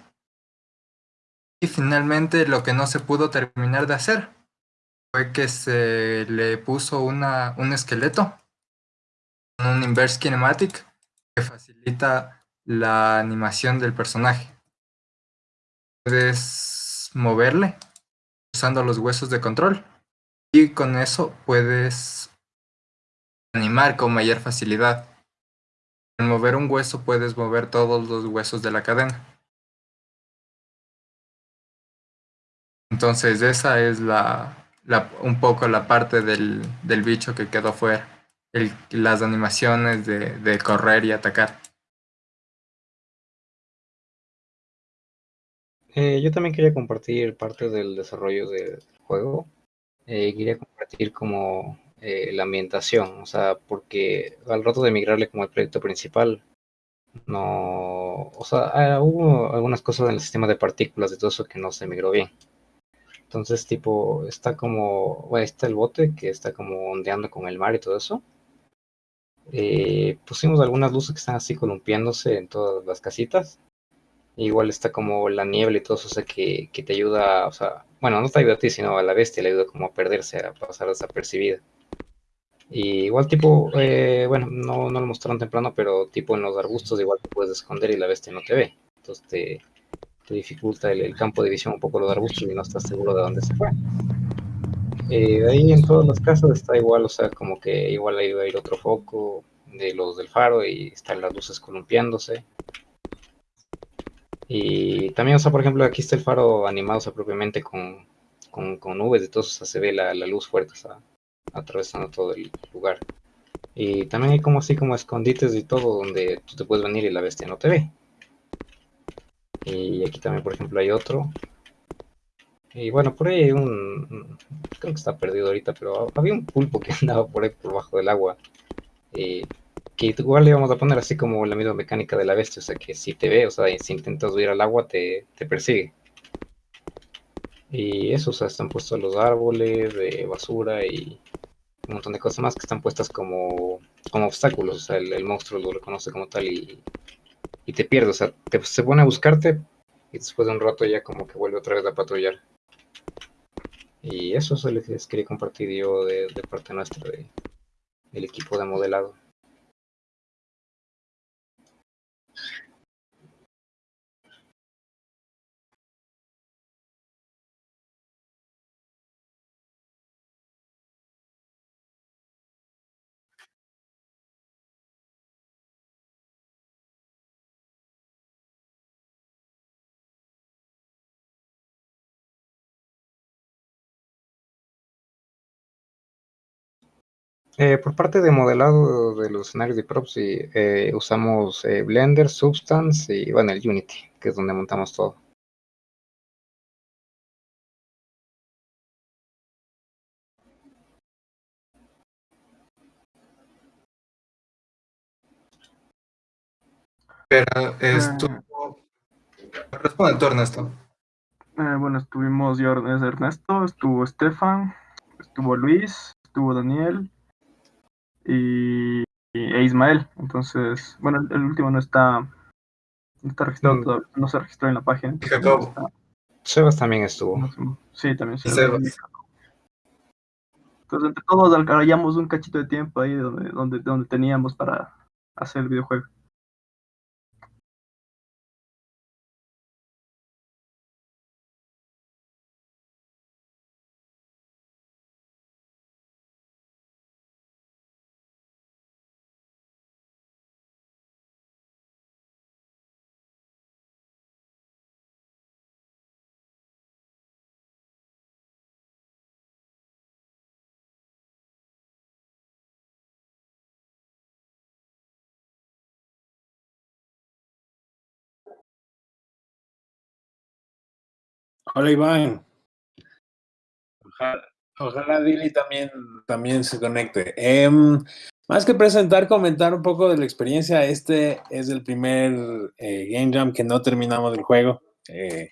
[SPEAKER 17] Y finalmente lo que no se pudo terminar de hacer fue que se le puso un esqueleto, un inverse kinematic que facilita la animación del personaje. Puedes moverle usando los huesos de control y con eso puedes animar con mayor facilidad. Al mover un hueso puedes mover todos los huesos de la cadena. Entonces esa es la, un poco la parte del, del bicho que quedó fuera. las animaciones de, de correr y atacar.
[SPEAKER 18] Eh, yo también quería compartir parte del desarrollo del juego. Eh, quería compartir como la ambientación, o sea, porque al rato de migrarle como el proyecto principal, no, o sea, ah, hubo algunas cosas en el sistema de partículas y todo eso que no se migró bien. Entonces, tipo, está como, bueno, está el bote que está como ondeando con el mar y todo eso. Eh, pusimos algunas luces que están así columpiándose en todas las casitas. Igual está como la niebla y todo eso, o sea, que, que te ayuda, o sea, bueno, no te ayuda a ti, sino a la bestia, le ayuda como a perderse, a pasar desapercibida. Y igual tipo, eh, bueno, no, no lo mostraron temprano, pero tipo en los arbustos igual te puedes esconder y la bestia no te ve. Entonces te, te dificulta el, el campo de visión un poco los arbustos y no estás seguro de dónde se fue. Eh, de ahí en todas las casas está igual, o sea, como que igual ahí va a ir otro foco de los del faro y están las luces columpiándose. Y también, o sea, por ejemplo, aquí está el faro animado, o sea, propiamente con, con, con nubes todo, o sea, se ve la, la luz fuerte, o sea, atravesando todo el lugar. Y también hay como así como escondites y todo donde tú te puedes venir y la bestia no te ve. Y aquí también, por ejemplo, hay otro. Y bueno, por ahí hay un... Creo que está perdido ahorita, pero había un pulpo que andaba por ahí por bajo del agua. eh, que igual le íbamos a poner así como la misma mecánica de la bestia, o sea que si te ve, o sea, si intentas huir al agua, te, te persigue. Y eso, o sea, están puestos los árboles de basura y un montón de cosas más que están puestas como, como obstáculos, o sea, el, el monstruo lo reconoce como tal y, y te pierde, o sea, te, se pone a buscarte y después de un rato ya como que vuelve otra vez a patrullar. Y eso es lo que les quería compartir yo de, parte nuestra, de, del equipo de modelado. Eh, por parte de modelado de los escenarios de props, sí, eh, usamos eh, Blender, Substance y bueno, el Unity, que es donde montamos todo.
[SPEAKER 17] Pero estuvo... Responde tú, Ernesto.
[SPEAKER 16] Eh, bueno, estuvimos yo, es Ernesto, estuvo Estefan, estuvo Luis, estuvo Daniel y, y- e Ismael. Entonces, bueno, el, el último no está, no está registrado, todavía, no se registró en la página.
[SPEAKER 17] Jacobo.
[SPEAKER 16] Está-
[SPEAKER 18] Sebas también estuvo.
[SPEAKER 16] Sí, también sí.
[SPEAKER 17] Sebas.
[SPEAKER 16] Entonces, entre todos alcanzamos un cachito de tiempo ahí donde, donde, donde teníamos para hacer el videojuego.
[SPEAKER 19] Hola Iván. Ojalá, ojalá Dili también, también se conecte. Em, más que presentar, comentar un poco de la experiencia. Este es el primer eh, Game Jam que no terminamos el juego. Eh,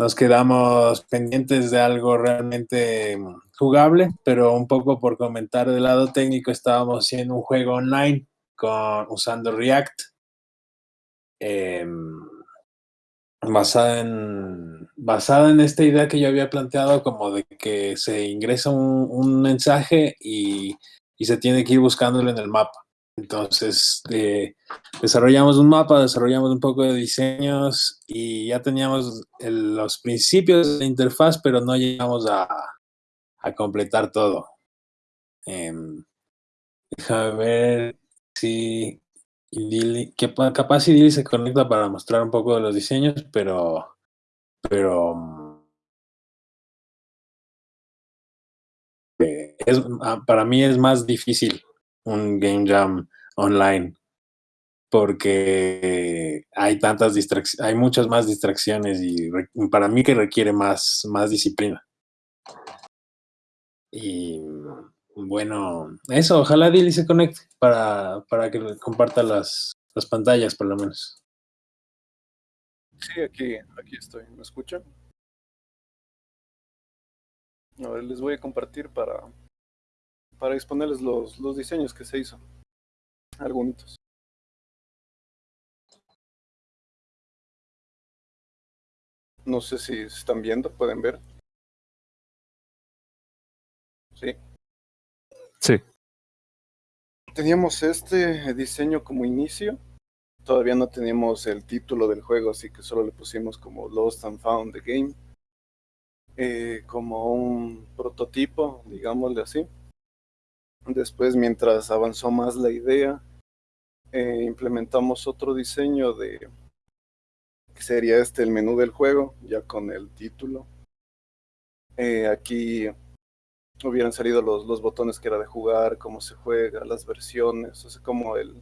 [SPEAKER 19] nos quedamos pendientes de algo realmente jugable, pero un poco por comentar del lado técnico, estábamos haciendo un juego online con, usando React. em, basada en, basada en esta idea que yo había planteado como de que se ingresa un, un mensaje y, y se tiene que ir buscándolo en el mapa. Entonces, eh, desarrollamos un mapa, desarrollamos un poco de diseños y ya teníamos el- los principios de la interfaz, pero no llegamos a, a completar todo. Em, déjame ver si Idili, que pa- capaz se conecta para mostrar un poco de los diseños, pero, pero eh, es, ah, para mí es más difícil un game jam online porque hay tantas distracciones, hay muchas más distracciones y para mí que requiere más, más disciplina. Y bueno, eso, ojalá Dilly se conecte para, para que comparta las, las pantallas por lo menos.
[SPEAKER 20] Sí, aquí, aquí estoy. ¿Me escuchan? A ver, les voy a compartir para, para exponerles los, los diseños que se hizo. Algunos. No sé si están viendo, pueden ver. Sí.
[SPEAKER 6] Sí.
[SPEAKER 20] Teníamos este diseño como inicio. Todavía no teníamos el título del juego, así que solo le pusimos como Lost and Found the Game. Eh, como un prototipo, digámosle así. Después, mientras avanzó más la idea, eh, implementamos otro diseño de que sería este el menú del juego, ya con el título. Eh, aquí hubieran salido los, los botones que era de jugar, cómo se juega, las versiones, o sea, como el,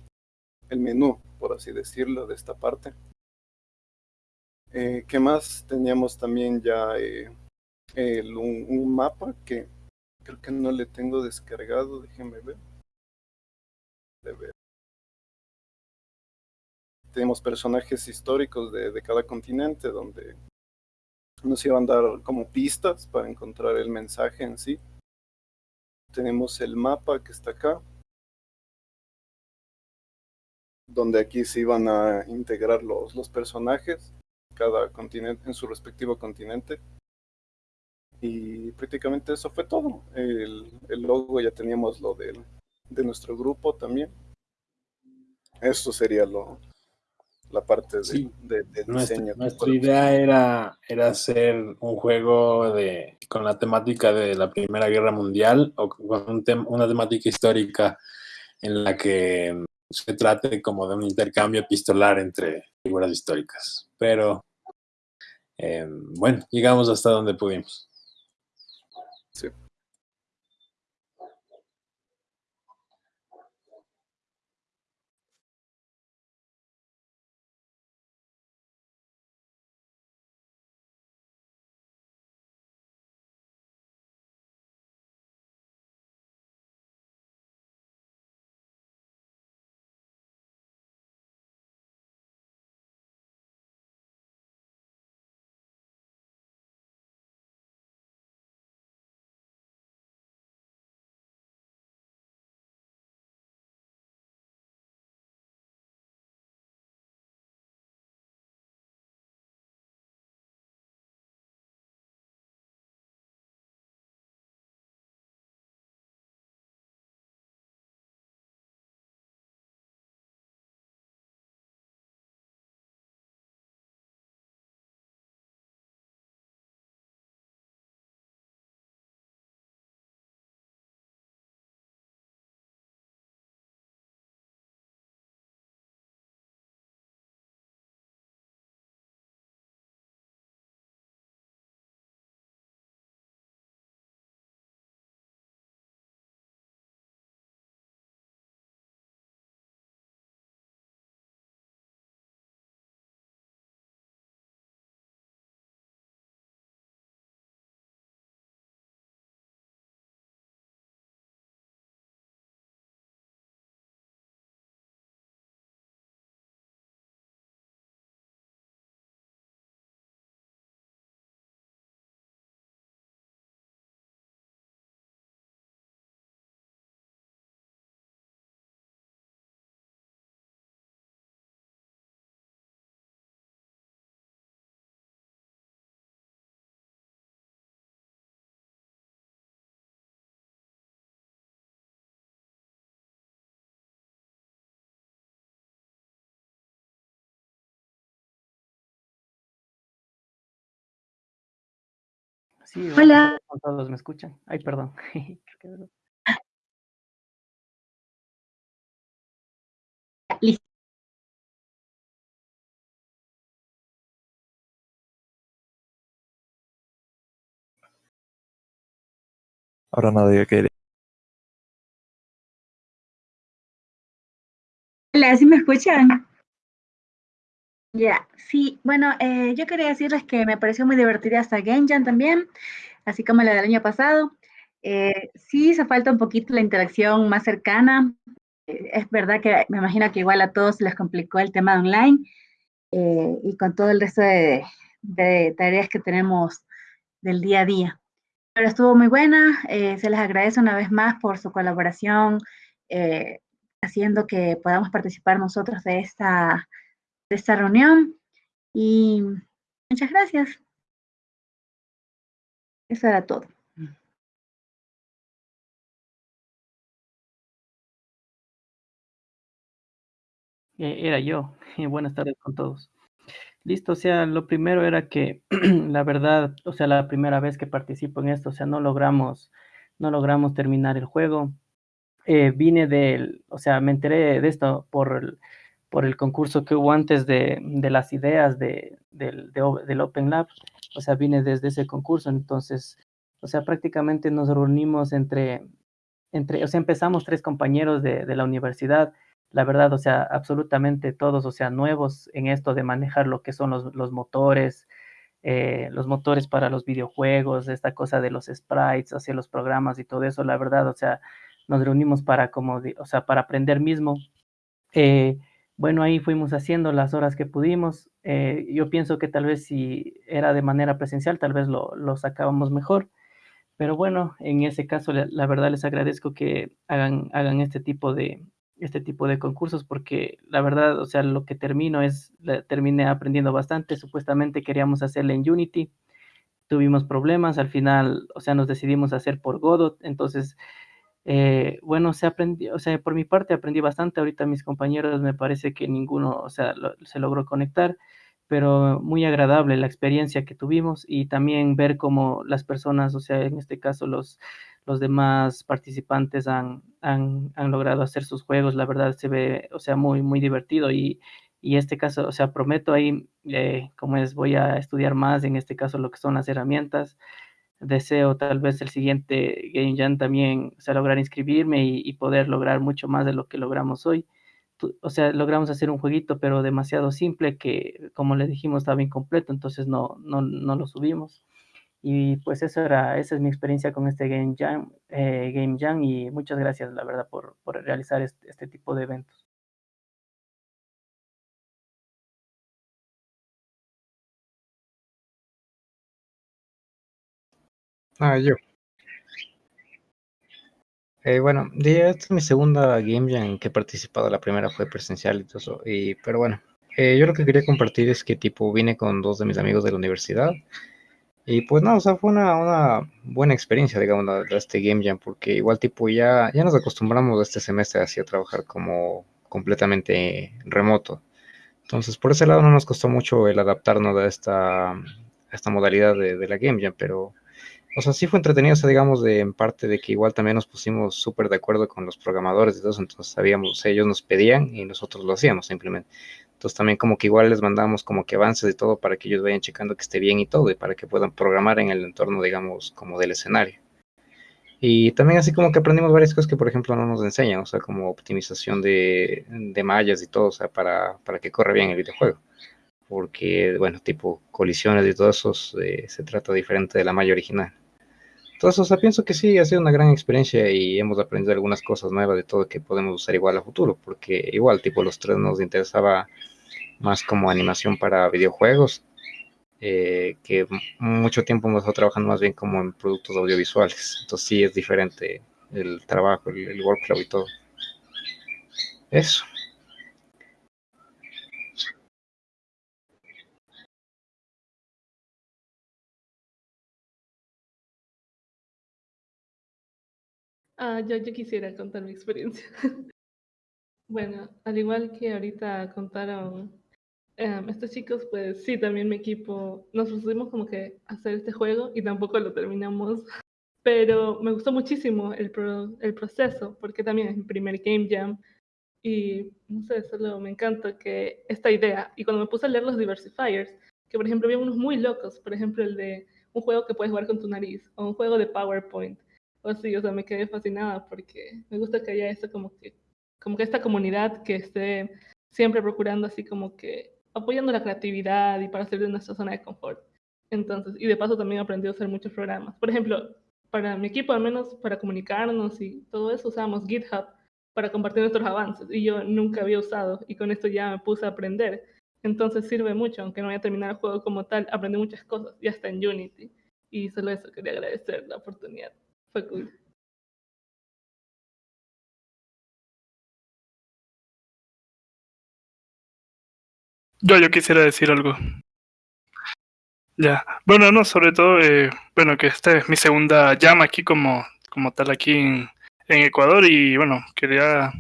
[SPEAKER 20] el menú, por así decirlo, de esta parte. Eh, ¿Qué más? Teníamos también ya eh, un, mapa que creo que no le tengo descargado, déjenme ver. Tenemos personajes históricos de cada continente donde nos iban a dar como pistas para encontrar el mensaje en sí. Tenemos el mapa que está acá, donde aquí se iban a integrar los, los personajes, cada continente en su respectivo continente. Y prácticamente eso fue todo. El, el logo ya teníamos lo del, de nuestro grupo también. Esto sería lo, la parte de,
[SPEAKER 19] Sí.
[SPEAKER 20] de- de
[SPEAKER 19] Nuestra,
[SPEAKER 20] diseño.
[SPEAKER 19] nuestra idea era, era hacer un juego de, con la temática de la Primera Guerra Mundial o con un tem- una temática histórica en la que se trate como de un intercambio epistolar entre figuras históricas. Pero eh, bueno, llegamos hasta donde pudimos.
[SPEAKER 20] Sí,
[SPEAKER 9] Hola.
[SPEAKER 10] todos me escuchan. Ay, perdón.
[SPEAKER 9] Listo.
[SPEAKER 6] Ahora nadie quiere.
[SPEAKER 9] Hola, ¿sí me escuchan? Ya, sí, bueno, eh, yo quería decirles que me pareció muy divertida Game Jam también, así como la del año pasado. Eh, sí hizo falta un poquito la interacción más cercana. Eh, es verdad que me imagino que igual a todos les complicó el tema de online eh, y con todo el resto de, de tareas que tenemos del día a día. Pero estuvo muy buena, eh, se les agradece una vez más por su colaboración, eh, haciendo que podamos participar nosotros de esta, de esta reunión. Y muchas gracias. Eso era todo.
[SPEAKER 10] Eh, era yo. Buenas tardes con todos. Listo, o sea, lo primero era que la verdad, o sea, la primera vez que participo en esto, o sea, no logramos, no logramos terminar el juego. Eh, vine del, o sea, me enteré de esto por por el concurso que hubo antes de, de las ideas de, del, del Open Lab, o sea, vine desde ese concurso, entonces, o sea, prácticamente nos reunimos entre, entre, o sea, empezamos tres compañeros de, de la universidad, la verdad, o sea, absolutamente todos, o sea, nuevos en esto de manejar lo que son los, los motores, eh, los motores para los videojuegos, esta cosa de los sprites, hacia los programas y todo eso, la verdad, o sea, nos reunimos para como, o sea, para aprender mismo. Eh, bueno, ahí fuimos haciendo las horas que pudimos. Eh, yo pienso que tal vez si era de manera presencial, tal vez lo, lo sacábamos mejor. Pero bueno, en ese caso, la, verdad les agradezco que hagan, hagan este tipo de, este tipo de concursos porque la verdad, o sea, lo que termino es, la- terminé aprendiendo bastante. Supuestamente queríamos hacerla en Unity, tuvimos problemas, al final, o sea, nos decidimos hacer por Godot, entonces, eh, bueno, se aprendió, o sea, por mi parte aprendí bastante, ahorita mis compañeros me parece que ninguno, o sea, se logró conectar, pero muy agradable la experiencia que tuvimos y también ver cómo las personas, o sea, en este caso los, los demás participantes han, han, han logrado hacer sus juegos, la verdad se ve, o sea, muy, muy divertido y, y este caso, o sea, prometo ahí, eh, como es, voy a estudiar más, en este caso lo que son las herramientas, deseo tal vez el siguiente Game Jam también, o sea, lograr inscribirme y, poder lograr mucho más de lo que logramos hoy. O sea, logramos hacer un jueguito, pero demasiado simple que, como les dijimos, estaba incompleto, entonces no, no, no lo subimos. Y pues eso era, esa es mi experiencia con este Game Jam, eh, Game Jam y muchas gracias, la verdad, por, por realizar este, este tipo de eventos.
[SPEAKER 18] Ah, yo. Eh, bueno, esta es mi segunda Game Jam en que he participado. La primera fue presencial y todo eso. Y, pero bueno, eh, yo lo que quería compartir es que tipo vine con dos de mis amigos de la universidad. Y pues no, o sea, fue una, una buena experiencia, digamos, la- la- este Game Jam, porque igual tipo ya, ya nos acostumbramos este semestre así a trabajar como completamente remoto. Entonces, por ese lado no nos costó mucho el adaptarnos a esta, a esta modalidad de, de la Game Jam, pero, o sea, sí fue entretenido, o sea, digamos, de, en parte de que igual también nos pusimos súper de acuerdo con los programadores y todo eso, entonces sabíamos, ellos nos pedían y nosotros lo hacíamos simplemente. Entonces también como que igual les mandamos como que avances y todo para que ellos vayan checando que esté bien y todo y para que puedan programar en el entorno, digamos, como del escenario. Y también así como que aprendimos varias cosas que, por ejemplo, no nos enseñan, o sea, como optimización de, de mallas y todo, o sea, para, para que corra bien el videojuego. Porque, bueno, tipo colisiones y todo eso eh, se trata diferente de la malla original. Entonces, o sea, pienso que sí, ha sido una gran experiencia y hemos aprendido algunas cosas nuevas de todo que podemos usar igual a futuro, porque igual, tipo, los tres nos interesaba más como animación para videojuegos, eh, que mucho tiempo hemos estado trabajando más bien como en productos audiovisuales. Entonces sí es diferente el trabajo, el workflow y todo. Eso.
[SPEAKER 15] Ah, yo, yo quisiera contar mi experiencia. Bueno, al igual que ahorita contaron em, estos chicos, pues sí, también mi equipo nos pusimos como que a hacer este juego y tampoco lo terminamos. Pero me gustó muchísimo el, pro- el proceso, porque también es mi primer Game Jam y no sé, solo me encanta que esta idea. Y cuando me puse a leer los diversifiers, que por ejemplo había unos muy locos, por ejemplo el de un juego que puedes jugar con tu nariz o un juego de PowerPoint o así, o sea, me quedé fascinada porque me gusta que haya eso como que como que esta comunidad que esté siempre procurando así como que apoyando la creatividad y para salir de nuestra zona de confort. Entonces, y de paso también aprendí a usar muchos programas. Por ejemplo, para mi equipo, al menos para comunicarnos y todo eso, usamos GitHub para compartir nuestros avances y yo nunca había usado y con esto ya me puse a aprender. Entonces sirve mucho, aunque no haya terminado el juego como tal, aprendí muchas cosas, ya está en Unity. Y solo eso quería agradecer la oportunidad.
[SPEAKER 14] Yo, yo quisiera decir algo. Ya, bueno, no, sobre todo, eh, bueno, que esta es mi segunda llama aquí como, como tal aquí en, en Ecuador y bueno, quería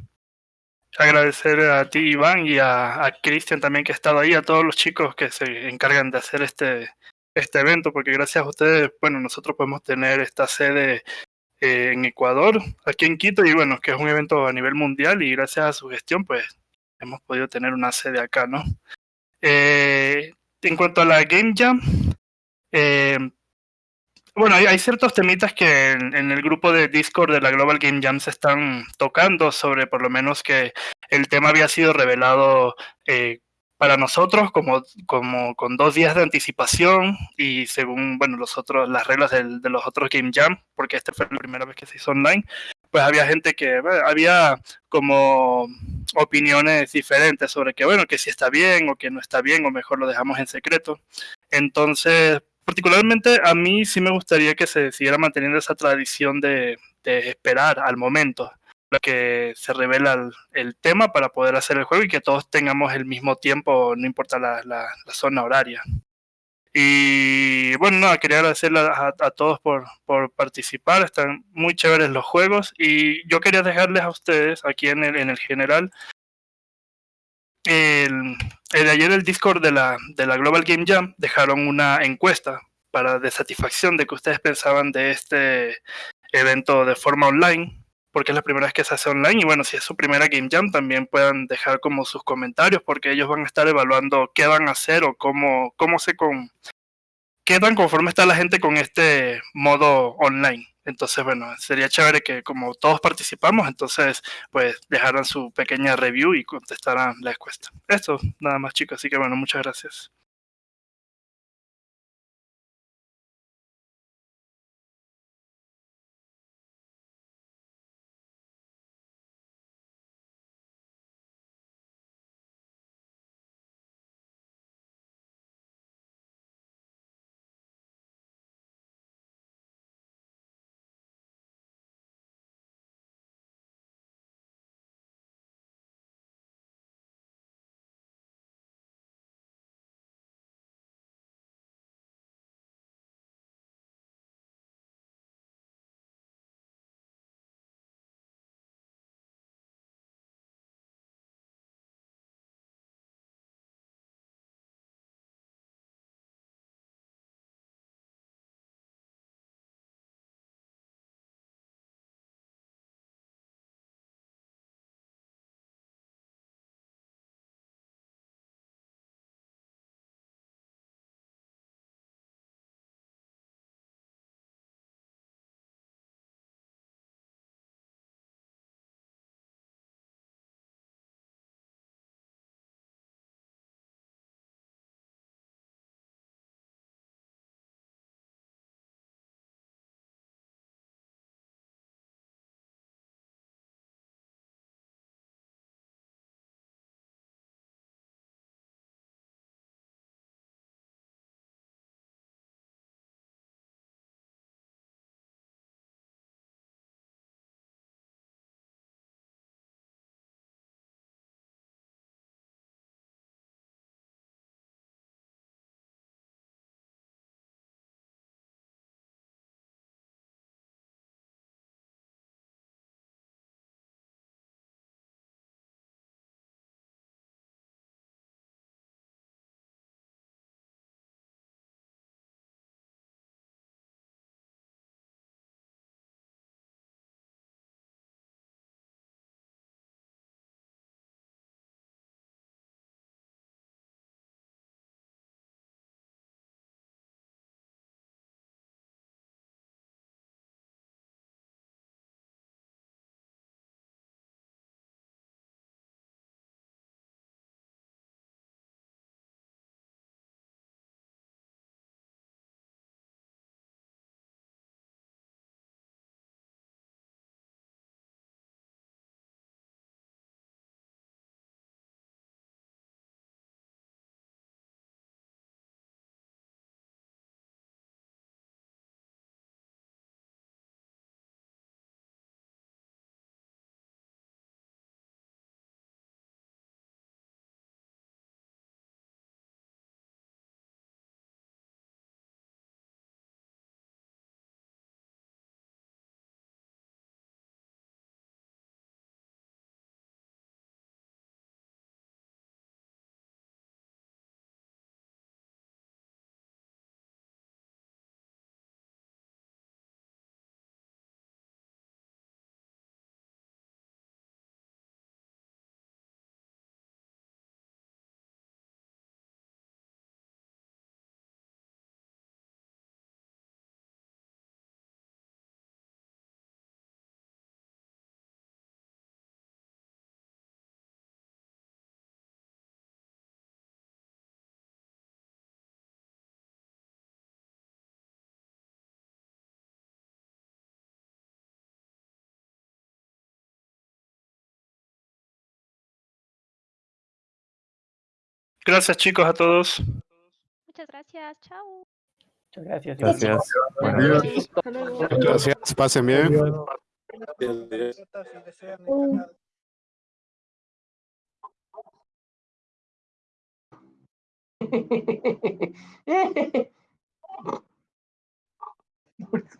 [SPEAKER 14] agradecer a ti, Iván, y a, a Cristian también que ha estado ahí, a todos los chicos que se encargan de hacer este, este evento, porque gracias a ustedes, bueno, nosotros podemos tener esta sede eh, en Ecuador, aquí en Quito, y bueno, que es un evento a nivel mundial y gracias a su gestión, pues hemos podido tener una sede acá, ¿no? Eh, en cuanto a la Game Jam, eh, bueno, hay, ciertos temitas que en, en, el grupo de Discord de la Global Game Jam se están tocando sobre por lo menos que el tema había sido revelado para nosotros como, con dos días de anticipación y según bueno los otros las reglas de los otros Game Jam, porque esta fue la primera vez que se hizo online, pues había gente que había como opiniones diferentes sobre que bueno, que si está bien o que no está bien o mejor lo dejamos en secreto. Entonces, particularmente a mí sí me gustaría que se siguiera manteniendo esa tradición de esperar al momento que se revela el, tema para poder hacer el juego y que todos tengamos el mismo tiempo, no importa la, la, zona horaria. Y bueno, nada, quería agradecerle a, a, todos por, por participar, están muy chéveres los juegos y yo quería dejarles a ustedes aquí en el, en el general el, el, ayer el Discord de la, de la Global Game Jam dejaron una encuesta para de satisfacción de que ustedes pensaban de este evento de forma online, porque es la primera vez que se hace online y bueno, si es su primera Game Jam también puedan dejar como sus comentarios porque ellos van a estar evaluando qué van a hacer o cómo, cómo se con qué tan conforme está la gente con este modo online. Entonces, bueno, sería chévere que como todos participamos, entonces pues dejaran su pequeña review y contestaran la encuesta. Esto, nada más chicos, así que bueno, muchas gracias. Gracias chicos a todos.
[SPEAKER 4] Muchas gracias, chao.
[SPEAKER 10] Muchas gracias.
[SPEAKER 6] Gracias.
[SPEAKER 14] Buenos
[SPEAKER 6] días.
[SPEAKER 3] Gracias, pasen bien.
[SPEAKER 9] Por